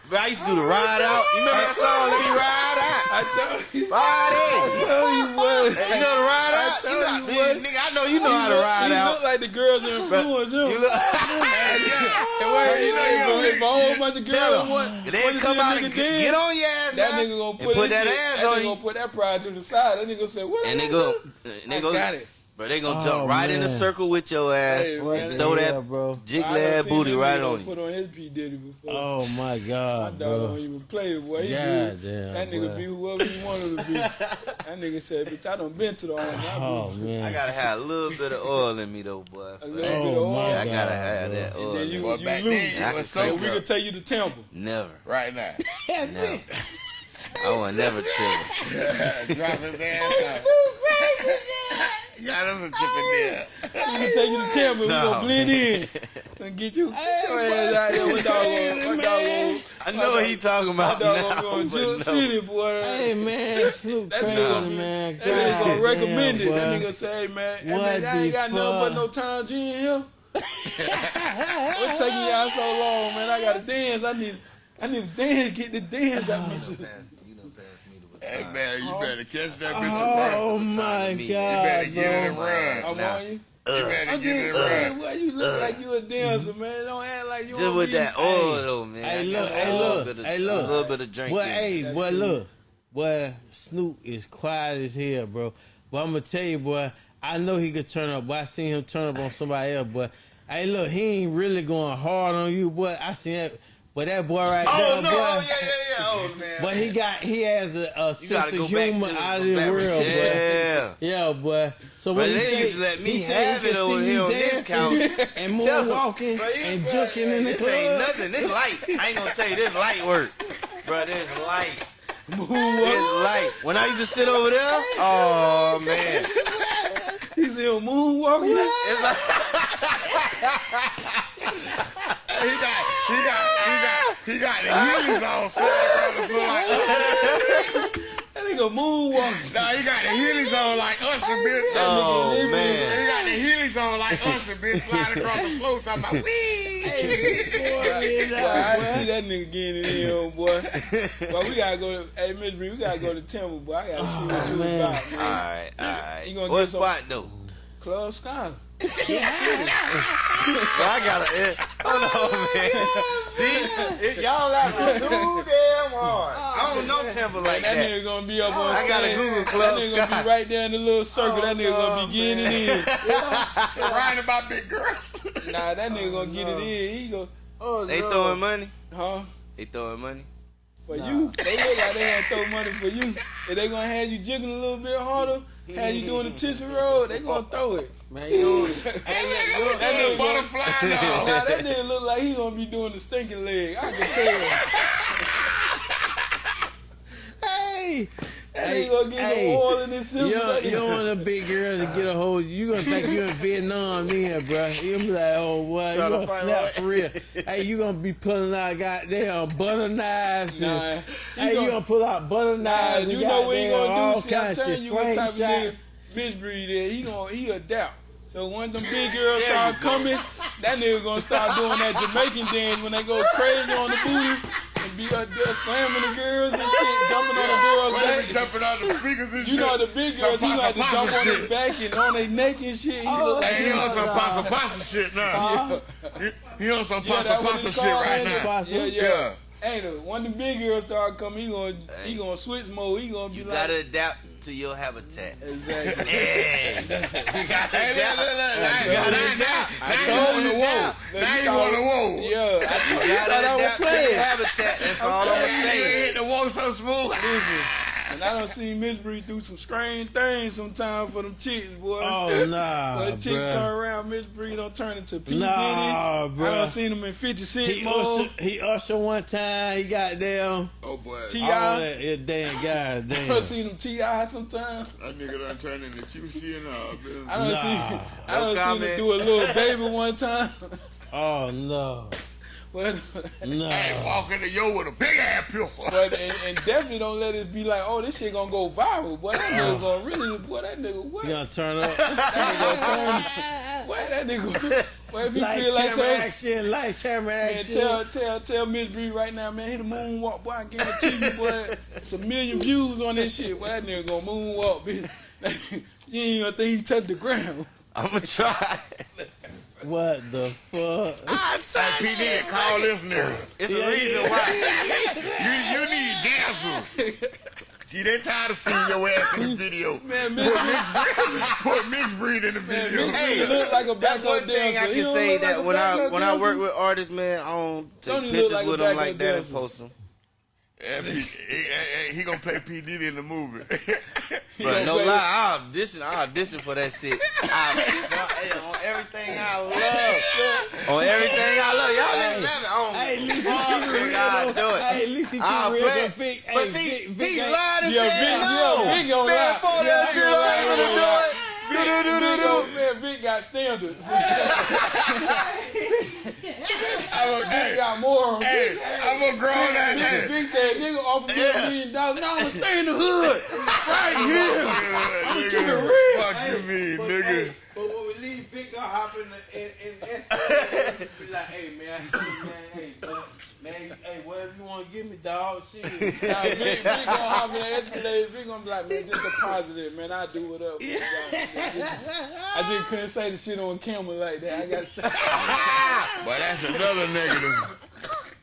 But I used to do the ride out. You remember that song? Let me ride out. I told you. Ride in. tell you what. You know the ride I out? You got, you what. nigga, I know you know how to look, ride he out. look like the girls influence him. You look, And wait, you know, if, if a whole bunch of girls want, They want to come out and dance, get on your ass, that nigga gonna put, that shit, ass that on nigga gonna put that pride to the side. That nigga say, what? And I they go, do? and they I got it. Bro. They gonna Oh, jump right in a circle with your ass, Hey, Right man. throw there, that bro. jiggly I ass booty right on you. Put on his P Diddy before. Oh my My god, dog don't bro. even play it, boy. He God good. damn, that nigga boy. be whoever he wanted to be. that nigga said, bitch, I done been to the army. I Oh be- man. I gotta have a little bit of oil in me though, boy. A little that. bit of Oh my oil. I gotta have bro. that And oil. then you, me. Boy, you back lose. then, I you can was So so we could take you to Temple. Never, right now. never. I want never tell. Drop his ass out. Got us a chip in there. We can take you to Temple. We No, gonna blend in and get you. Get your ass out there. What dog gonna? What dog gonna? I know what he talking My about dog now, gonna go in but Juke no. City, boy. Hey man, Snoop That crazy nigga- man. That nigga gonna recommend damn, it. That boy. nigga say, man, hey, What man, I ain't the got nothing but no time G in here. What's taking y'all so long, man? I gotta dance. I need, I need to dance. Get the dance out my system. You done passed me the Hey uh, man, you oh. better catch that bitch Oh and run. my me. You better get it and run. I'm Nah. on you. You better I'm get it just saying, run. boy, you look uh, like you a dancer, man. Don't act like you Just don't with be- that oil though, man. Hey, look, hey, look, of- hey, look. A little bit of drink. Boy, in hey, That's boy, true. look. Boy, Snoop is quiet as hell, bro. But I'm gonna tell you, boy, I know he could turn up, but I seen him turn up on somebody else, but hey look, he ain't really going hard on you, boy. I seen that but that boy right Oh there, no! boy. Oh yeah, yeah, yeah. Oh man. But he got he has a, a sense of humor out of the world, boy. Yeah. Yeah, boy. So when he they say, used to let me he have he it over here on this couch. and moonwalking Bro, and juking in the this club. ain't nothing. This light. I ain't gonna tell you this light work, bro. This light. This light. When I used to sit over there, oh man, He's in moonwalking. it's like He got, he got, he got, he got the heelys on sliding across the floor like That nigga moonwalking. Nah, he got the heelys on like Usher, oh, bitch. Oh, He man. got the heelys on like Usher, bitch, sliding across the floor talking about wee. Boy, I see that nigga getting it in, oh, boy. But we gotta go to, hey, Miss Bree, we gotta go to Temple, boy. I gotta see what oh, you man. about, man. right, all right. You gonna what get some- spot though? Club Sky. Bro, I gotta. It, hold on, oh, man. See, it, y'all laughing too damn hard. I don't know oh, Temple like That that. nigga gonna be up on I gotta stage. Google Club That nigga gonna be right there in the little circle. that nigga gonna be oh, getting it in. Surrounded by big girls. Nah, that nigga gonna get it in. He go, oh, They no. throwing money. Huh? They throwing money. For you. They look like they gonna throw money for you. and they gonna have you jiggling a little bit harder, have you doing the tissue roll, they gonna throw it. Man, you that That nigga gonna, butterfly dog. nah, that nigga look like he gonna be doing the stinking leg. I can tell. Hey, That Hey, nigga gonna get hey, some oil in his system. you don't, you don't want a big girl to get a hold. You gonna think you in Vietnam then, bro? You gonna be like, oh boy, you gonna snap right. for real? hey, you gonna be pulling out goddamn butter knives and Nah, he hey, gonna- you gonna pull out butter knives and you know what he gonna do? See, I'm telling you what type of nigga bitch breed is. He gonna he adapt. So when them big girls start coming, that nigga gonna start doing that Jamaican dance when they go crazy on the booty be up there slamming the girls and shit, jumping on the girls' back. jumping on the speakers and You shit? know the big girls, he Some like to pasa jump on their back and on their neck and shit. He oh, look like Hey, he on some pasa pasa shit now. He, he on some Yeah, pasa that what pasa it's shit right now. Yeah, yeah. Yeah. Hey, the, when the big girls start coming, he gonna he gonna switch mode. He gonna be You like, gotta adapt to your habitat. exactly. Yeah. you gotta Hey, look, look, look. Now, You gotta now, now, now you the you whoa. now. You on the whoa. Yeah, I, You I gotta thought I was adapt to your habitat. That's all I'm gonna you hit the whoa so smooth. Listen, and I done seen Miss Bree do some strange things sometimes for them chicks, boy. Oh nah, When the chicks come around, Miss Bree don't turn into P. Nah, Diddy. I don't seen him in 50 Cent He mode. usher, he usher one time. He got down. Oh boy. T.I. All that, yeah, damn, god I damn. done seen him T.I. sometimes. That nigga done turned into QC and all, I man. done Nah. seen, I don't seen comment. him do a little baby one time. Oh no, but no. Hey, walk in the yo with a big ass pistol. but and, and definitely don't let it be like, oh, this shit gonna go viral. Boy, that nigga gonna really, boy, that nigga what? You gonna turn up? That nigga turn. Boy, that nigga. Boy, if he Lights, feel like camera so. action, lights, camera Man, action. tell tell tell Miss Bree right now, man, hit a moonwalk, boy. I guarantee you, boy, it's a million views on this shit. Boy, that nigga gonna moonwalk, bitch. you ain't gonna think he touched the ground. I'm gonna try. What the fuck? Hey, P. Diddy, call this nigga. It's a Yeah, reason yeah. why. You, you need dancers. See, they tired of seeing your ass in the video. Man, Miss Bree, Put mixed breed in the video. Miss Bree Hey, look like a That's one thing I dancer. He can say look like that when I backup when I work with artists, man, I don't take Don't he look pictures like with them backup like that and post them. If he, he, he, he gonna play P. Diddy in the movie. But no lie, I audition, I audition for that shit. I, hey, on everything I love, on everything I love, y'all niggas love it. Oh on Hey, at least he fuck, keep it nigga, real. I though. do it. Hey, at least he keep I'll it real. play But it. Vic, But hey, see, Vic, Vic he ain't- lied and Yeah, said Vic- no. yeah, Vic gonna man, lie. fuck Yeah, that Vic shit, gonna I ain't lie. gonna do it. Do do do do do. Man, Vic got standards. I'm a, Vic hey, got more. hey, I'm a grown ass Nigga, man. Vic said, nigga offered me a million dollars. Now I'm gonna stay in the hood. Right here. Nigga, keep it real. Fuck you mean, nigga. but when we leave, Vic gonna hop in the in, in the Escalade and be like, "Hey man, man, hey, man, man, hey, whatever you want to give me, dog, shit." Nah, Vic, Vic gonna hop in the Escalade. Vic gonna be like, man, just deposit it, man. I do it up. I just couldn't say the shit on camera like that. I got to stop. But that's another negative.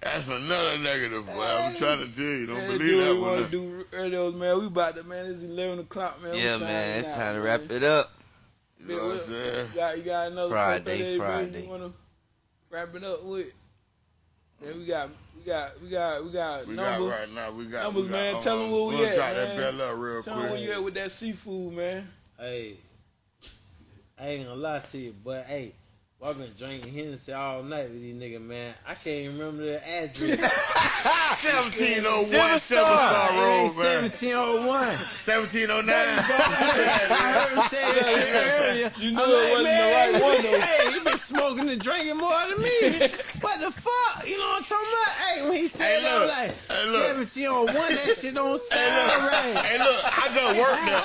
That's another negative, boy. I'm trying to tell you. Don't Man, believe do what that we want to one. do earlier, man. We about to, man. It's 11 o'clock, man. Yeah, man, it's out, time to man. wrap it up. You know what I'm saying? You got, you got another Friday, 438, Friday. baby. You want to wrap it up with? Man, we got, we got, we got, we got We got numbers. right now. We got. Numbers, we got, man. hold Tell on. them uh, where we We'll at, drop man. that bell up real Tell them where you at with that seafood, man. Hey, I ain't gonna lie to you, but hey, well, I've been drinking Hennessy all night with these niggas, man. I can't even remember the address. 1701 Silver Silver Star. Star Road, man. 1701. 1709. I heard him say that shit earlier. You knew I'm it like, wasn't man, the right one, though. Hey, he been smoking and drinking more than me. what the fuck? You know what I'm talking about? Hey, when he said Hey, that, I'm look. like, Hey, look. 1701, that shit don't sound right. Hey, look, I just worked there.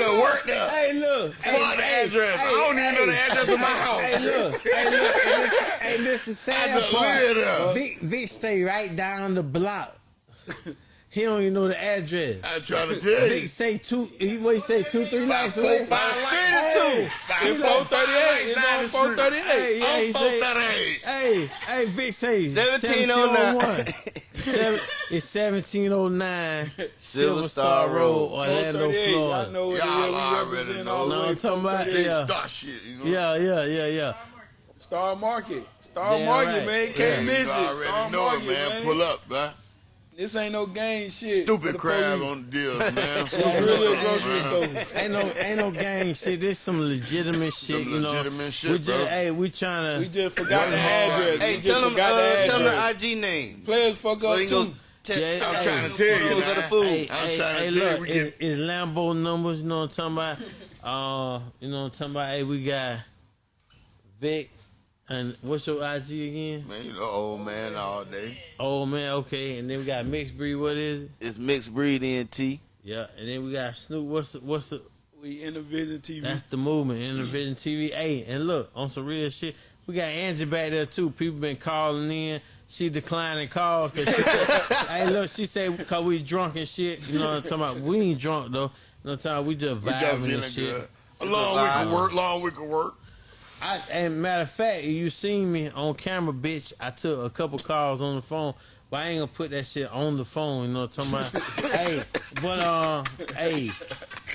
I there. Hey, look. Fuck the address. I don't even know the address of my house. Hey, look. Hey, look. Hey, this, hey, this is I sad just part. Vic, Vic stay right down the block. He don't even know the address. I'm trying to tell Vic you. say two. He what he say two three About lights four, away. five lights. Hey, It's 438. It's on 438. Hey, yeah, he say, 438. hey, hey, Vic say 1709. Seven, it's 1709 Silver Star Road. Orlando, 438. I Florida. know it. Y'all Yeah, we already know. all the No, way I'm talking about Big Yeah. star shit, you know? Yeah, yeah, yeah, yeah. Star Market. Star Damn Market, right. man. Can't you miss it. already Star know Market, it, man. Pull up, man. This ain't no game shit. Stupid crab police. on the deals, man. It's really a grocery Man. store. Ain't no, ain't no gang shit. This some legitimate shit. Some you know, legitimate shit, we bro. just, hey, we trying to. We just forgot the address. Hey, we tell them, uh, the tell them the IG name. Players fuck So up they go too. check. Yeah, I'm hey, trying to tell you, Those are the man. food. Hey, I'm hey, trying to hey, tell you, look, we it, can- it's Lambo numbers. You know what I'm talking about? Uh, you know what I'm talking about? Hey, we got Vic, and what's your IG again? Man, you know, old man all day. Old man, okay. And then we got mixed breed. What is it? It's mixed breed NT. Yeah. And then we got Snoop. What's the, what's the? We in the Vision TV. That's the movement, Intervision TV. Hey, and look, on some real shit, we got Angie back there too. People been calling in. She declining calls. 'cause she said, hey, look, she said because we drunk and shit. You know what I'm talking about? We ain't drunk though. You know what I'm talking about? We just We just vibing and shit. good. A long week of work, long week of work. I, and matter of fact, you seen me on camera, bitch. I took a couple calls on the phone, but I ain't gonna put that shit on the phone. You know what I'm talking about? hey, but uh, hey,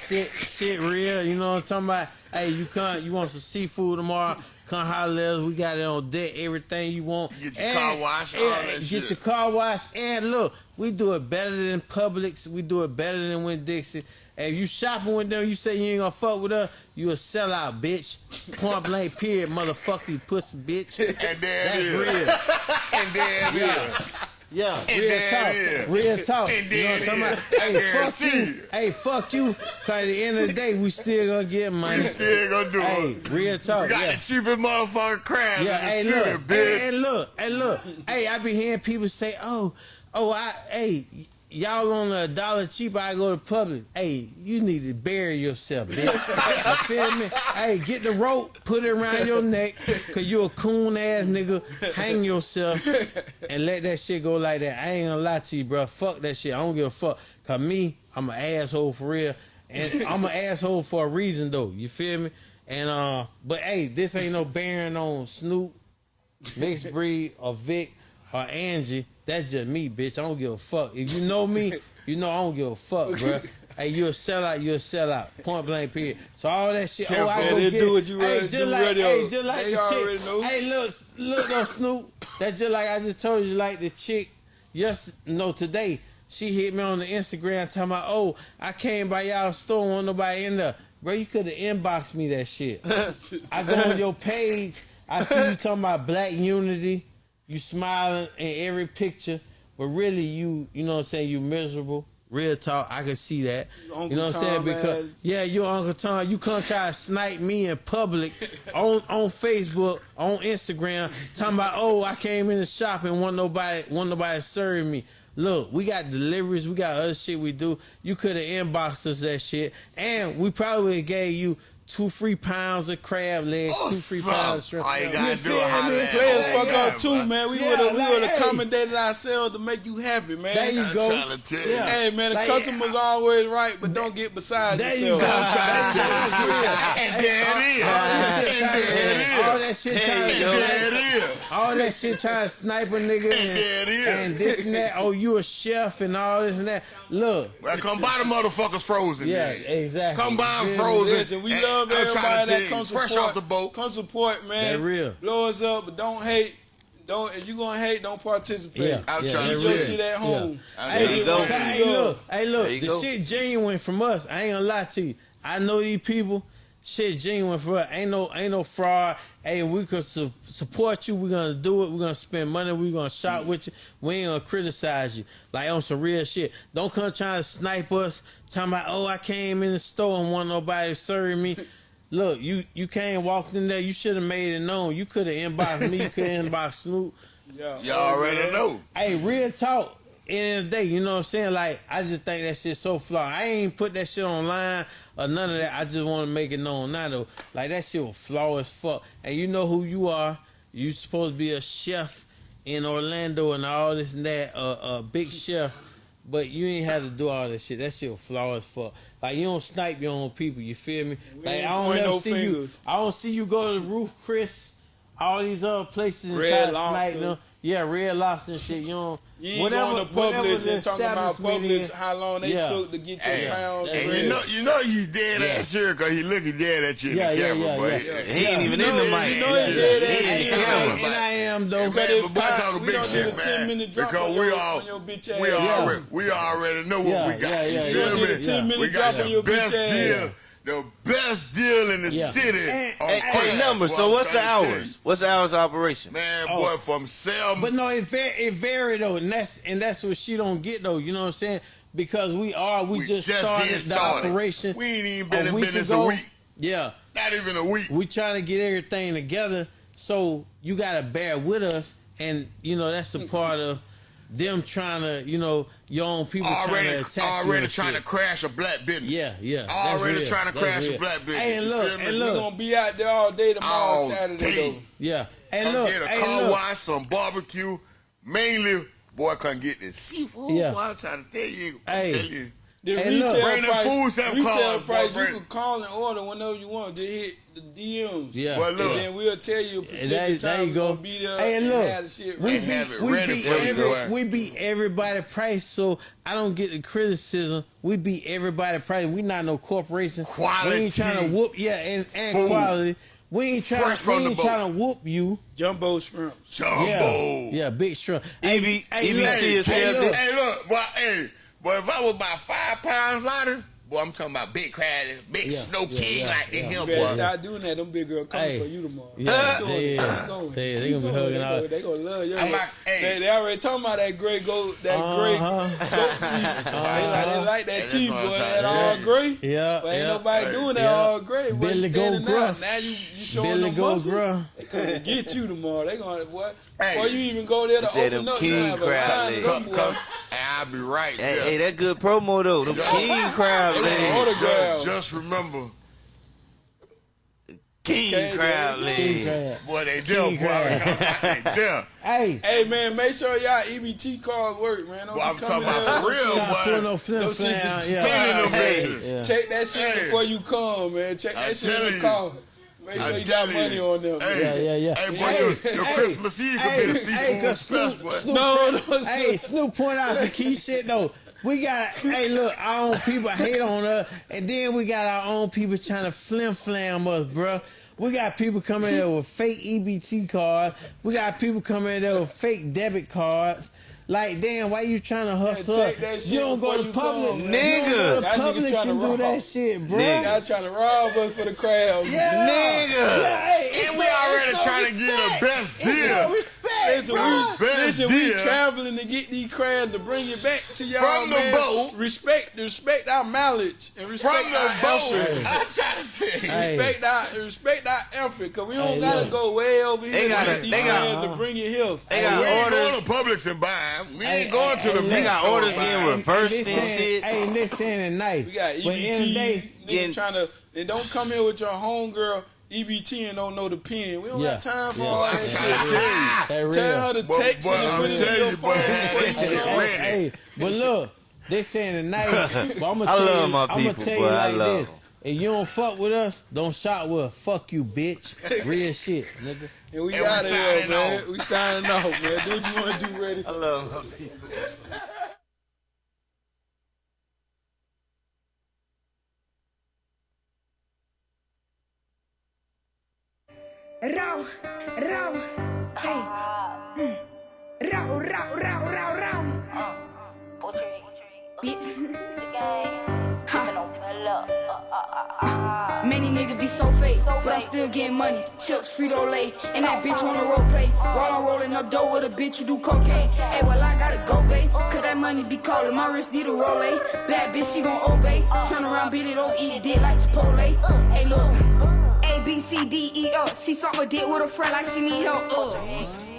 shit, shit real. You know what I'm talking about? Hey, you come, you want some seafood tomorrow? Come holler at us. We got it on deck. Everything you want. Get your car washed, all that get shit. your car washed. And look, we do it better than Publix. We do it better than Winn-Dixie. And if you shopping with them, you say you ain't gonna fuck with us, you a sellout, bitch. Point blank, period, motherfucker, you pussy, bitch. And there That's it is. real. And there it is. Yeah, And real talk. is. Real talk. And you know what I'm talking about? Hey, fuck you. Hey, fuck you. Cause at the end of the day, we still gonna get money. We still gonna do hey, it. real talk. We got yeah. the cheapest motherfucking crabs Yeah, in the hey, city, look, bitch. hey, hey, look, hey, look, hey, I be hearing people say, "Oh, oh, I, hey, y'all on a dollar cheaper, I go to public. Hey, you need to bury yourself, bitch. you feel me? Hey, get the rope, put it around your neck, cause you a coon ass nigga. Hang yourself and let that shit go like that. I ain't gonna lie to you, bro. Fuck that shit. I don't give a fuck. Cause me, I'm an asshole for real, and I'm an asshole for a reason though. You feel me? And uh, but hey, this ain't no bearing on Snoop, mixed breed, or Vic, or Angie. That's just me, bitch. I don't give a fuck. If you know me, you know I don't give a fuck, bro. Hey, you a sellout, you a sellout. Point blank, period. So all that shit. Oh, I go get do what you hey, just do like, radio. hey, just like They the chick. know. Hey, look, look, though, Snoop. That's just like I just told you, like the chick. Yes, no, today she hit me on the Instagram talking about, oh, I came by y'all store, want nobody in there. Bro, you could have inboxed me that shit. I go on your page, I see you talking about black unity. You smiling in every picture, but really you, you know what I'm saying, you miserable. Real talk, I can see that. Uncle you know what I'm saying? Because man. yeah, you Uncle Tom, you come try to snipe me in public on on Facebook, on Instagram, talking about oh I came in the shop and want nobody want nobody serving me. Look, we got deliveries, we got other shit we do. You could have inboxed us that shit, and we probably gave you two free pounds of crab legs, two free pounds of shrimp. All you gotta do feel is holler me? at Players fuck up too, man. We Yeah, would have we like, would have hey. accommodated ourselves to make you happy, man. There you I'm go. trying to tell you. Yeah. Hey man, the Like, customers uh, always right, but don't get beside There you go. I'm trying to tell you. And there it is. All And that shit there trying it to there it snipe, all that shit trying to snipe a nigga there and, it is. and this and that. Oh, you a chef and all this and that. Look, Well, come buy the motherfuckers frozen. yeah, then. exactly. Come buy them You feel me? frozen. Listen, we And love I'm trying to everybody that you, comes fresh support. off the boat. Come support, man. That real. Blow us up, but don't hate. Don't if you gonna hate, don't participate. Yeah, I'm yeah, trying that to Keep your real. shit at home. I'm Hey, trying you go. Hey, look, hey, look, the go. shit genuine from us. I ain't gonna lie to you. I know these people. Shit genuine for us. Ain't no, ain't no fraud. Hey, we could su- support you. We're gonna do it. We're gonna spend money. We're gonna shop mm-hmm. with you. We ain't gonna criticize you. Like on some real shit. Don't come trying to snipe us. Talking about, oh, I came in the store and want nobody to serve me. Look, you you came walked in there. You should have made it known. You could have inboxed me. You could have inboxed Snoop. Yeah. Y'all already know. Hey, real talk. End of the day, you know what I'm saying? Like, I just think that shit so flawed. I ain't put that shit online or none of that. I just want to make it known now, though. Like, that shit was flawed as fuck. And you know who you are. You supposed to be a chef in Orlando and all this and that, uh, a big chef. But you ain't had to do all that shit. That shit was flawed as fuck. Like, you don't snipe your own people. You feel me? Like, I don't ever no see fingers. you. I don't see you go to the Ruth's, Chris. All these other places and Red try to snipe them. Yeah, red lobster and shit. You don't. You ain't whatever, going to Publix the and talking about establishment Publix, is, how long they Yeah. took to get your Hey, pound. that's And real. you know, you know he's dead ass serious because he looking dead at you in Yeah, the camera, yeah, but yeah. He ain't even in the Yeah, mic. you know he He dead ain't ass in the serious. camera. And I am though. Man, But it's but boy, fine. talking big shit, do 10 man. Because we all, on your bitch we ass. already, we already know what we got. yeah, yeah, you yeah. feel me? We minute got drop on the best deal, the best deal in the Yeah. city. And- on Hey, hey, number. boy, So what's the trying to hours? What's the hours of operation? Man, Oh. boy, from Selma. But no, it vary, it vary though, and that's and that's what she don't get though. You know what I'm saying? Because we are, we, We just, just started getting the operation. We ain't even been in week business ago. a week. Yeah, Not even a week. we trying to get everything together. So you gotta bear with us, and you know that's a part of them trying to, you know, your own people already, trying to attack you already trying shit. to crash a black business. Yeah, yeah. Already real. trying to That's crash real. a black business. Hey, and look, feel me? and We look. gonna be out there all day tomorrow, All Saturday day. though. Yeah. Hey, Come look. get a hey, car look. wash, some barbecue. Mainly, boy, come get this seafood. Yeah. Boy, I'm trying to tell you. I'm Hey. telling you. The Hey, look. retail Bring them price, food stamp retail cards, price, bring- you can call and order whenever you want. Just hit the DMs. Yeah. Well, look. And then we'll tell you a specific there, time you go. gonna be there Hey, and and look, have the shit we ready. beat, have it we ready beat every, we beat everybody price, so I don't get the criticism. We beat everybody price. We not no corporation. We Quality. ain't trying to whoop, yeah, and, and Food. quality. We ain't trying. Fresh we ain't trying to whoop you. Jumbo shrimp. Jumbo. Yeah, yeah, big shrimp. EB, hey, EBT look, Hey, is hey, hey, look. hey, look, boy, hey, boy, if I was about five pounds lighter, boy, I'm talking about big crabs, big Yeah, snow yeah, king yeah, like yeah. this You here, boy. start doing that. Them big girls coming Hey. for you tomorrow. Yeah, Keep they- going, yeah. Going. They, they gonna be hugging they out. Go, they gonna love you. I'm like, hey. they, they already talking about that gray goat, that gray Uh-huh. goat teeth. They like, they like Hey, that that's teeth, what I'm boy. trying That to all gray. Yeah, But ain't yeah. nobody Hey, doing that yeah. all gray. Boy, Billy you Goat standing Gruff. out. Now you, you showing Billy them Goat muscles. Gruff. They gonna get you tomorrow. They gonna what? Hey. Before you even go there to They say open them up, king you have a legs. Come, come, and I'll be right Hey, there. hey, that good promo though. Them king crab They legs. Just, just remember, King Okay, crab King legs. crab. boy, they there, King boy. crab. They there. Hey, Hey man, make sure y'all EBT cards work, man. Don't Boy, be I'm coming talking about for real, stop putting boy. no flip Those shits Yeah. Hey. Yeah. Check that shit Hey. before you come, man. Check I that shit tell in the you. car. Make sure you got money on them. Hey, Yeah, yeah, yeah. Hey, boy, Hey, your, your hey, Christmas Eve could Hey, be a hey, special, Snoop, boy. Snoop No, point- no, hey, Snoop point out some key shit though. We got, hey, look, our own people hate on us, and then we got our own people trying to flim flam us, bruh. We got people coming there with fake EBT cards. We got people coming there with fake debit cards. Like, damn, why you trying to hustle? check up? you don't go to you public, come, you man. don't go Nigga. to That public tryna and do that shit, bro. Nigga. Y'all trying to rob us for the crowd. Yeah. Nigga. Yeah, hey, And we no- already it's no trying to get the respect. best It's no deal. respect, Listen, bro. we, Best listen, we traveling to get these crabs to bring it back to y'all, From the man. boat. Respect, respect our mileage and respect From the our boat, effort. I'm trying to tell you. Hey. Respect our respect our effort, cause we don't Hey, gotta look. go way over here They to gotta- get they got- crabs to bring it here. They we got ain't orders. going to Publix and buy 'em. We Hey, ain't going hey, to the hey, They got store orders buying 'em. getting reversed And and this shit. Hey, and this saying at night. We got But in the EBT. day, niggas getting- trying to and don't come here with your homegirl EBT and don't know the pin. We don't Yeah. got time for Yeah. all that trying shit. tell you. That real. Tell her to But- text but and I'm put it in your you, phone. boy, before that you shit go. ready. Hey, but look, they saying tonight. but I'm gonna I tell love you, my I'm gonna tell boy. you I like love this. 'em. If you don't fuck with us, don't shot with us. Fuck you, bitch. Real shit, nigga. And we And we out of here, man. off. We signing off, man. Do what you want to do, ready? I love my people. Rauw, rauw, hey. Mm. Rauw, rauw, rauw, rauw, rauw. Bitch. Ha. Many niggas be so fake, but I'm still getting money. Chips, Frito Lay, and that bitch wanna role play. While I'm rolling up dough with a bitch who do cocaine. Hey, well, I gotta go, babe. Cause that money be calling. My wrist need a roll, Bad bitch, she gon' obey. Turn around, beat it over, eat it, dick like Chipotle. Hey, look. A, B, C, D, E, F. She suck my dick with a friend like she need help. Uh.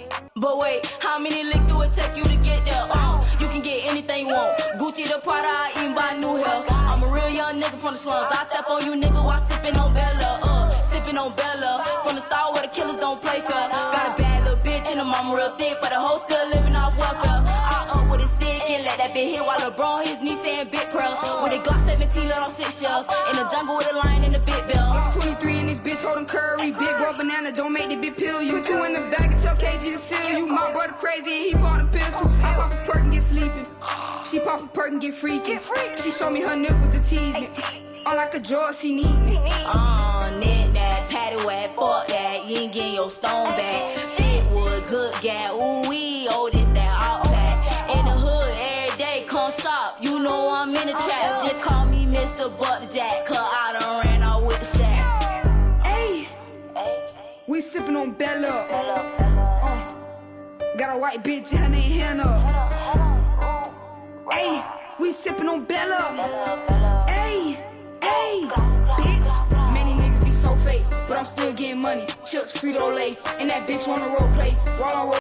But wait, how many licks do it take you to get there? Uh, you can get anything you want. Gucci the Prada, I even buy new hair. I'm a real young nigga from the slums. I step on you nigga while sipping on Bella. Uh, sipping on Bella. From the star where the killers don't play fair. Got a bad little bitch and the mama real thick, but the hoe still living off welfare. I up with a stick and let that bitch hit while LeBron his knee saying big pearls. With a Glock 17 lit on six shells. In the jungle with a lion and a big bill. It's 23 and this bitch holding curry. Big boy banana, don't make the big pill. You two in the bag and tell KG to seal you. My brother crazy and he bought a pistol. I pop a perk and get sleeping. She pop a perk and get freaking. She show me her nipples to tease me. I'm like a jaw, she need me. Uh, net that, patty whack, fuck that, you ain't getting your stone back. Shit wood, good gat, ooh wee, oh this that out pack. In the hood, every day, come shop, you know I'm in the trap. Just call me Mr. Butterjack, cause I done we sipping on Bella. Uh, got a white bitch, her name Hannah. Hey, we sipping on Bella. Hey, hey, bitch. Many niggas be so fake, but I'm still getting money. Chips, Frito Lay, and that bitch wanna role play. While I'm roll-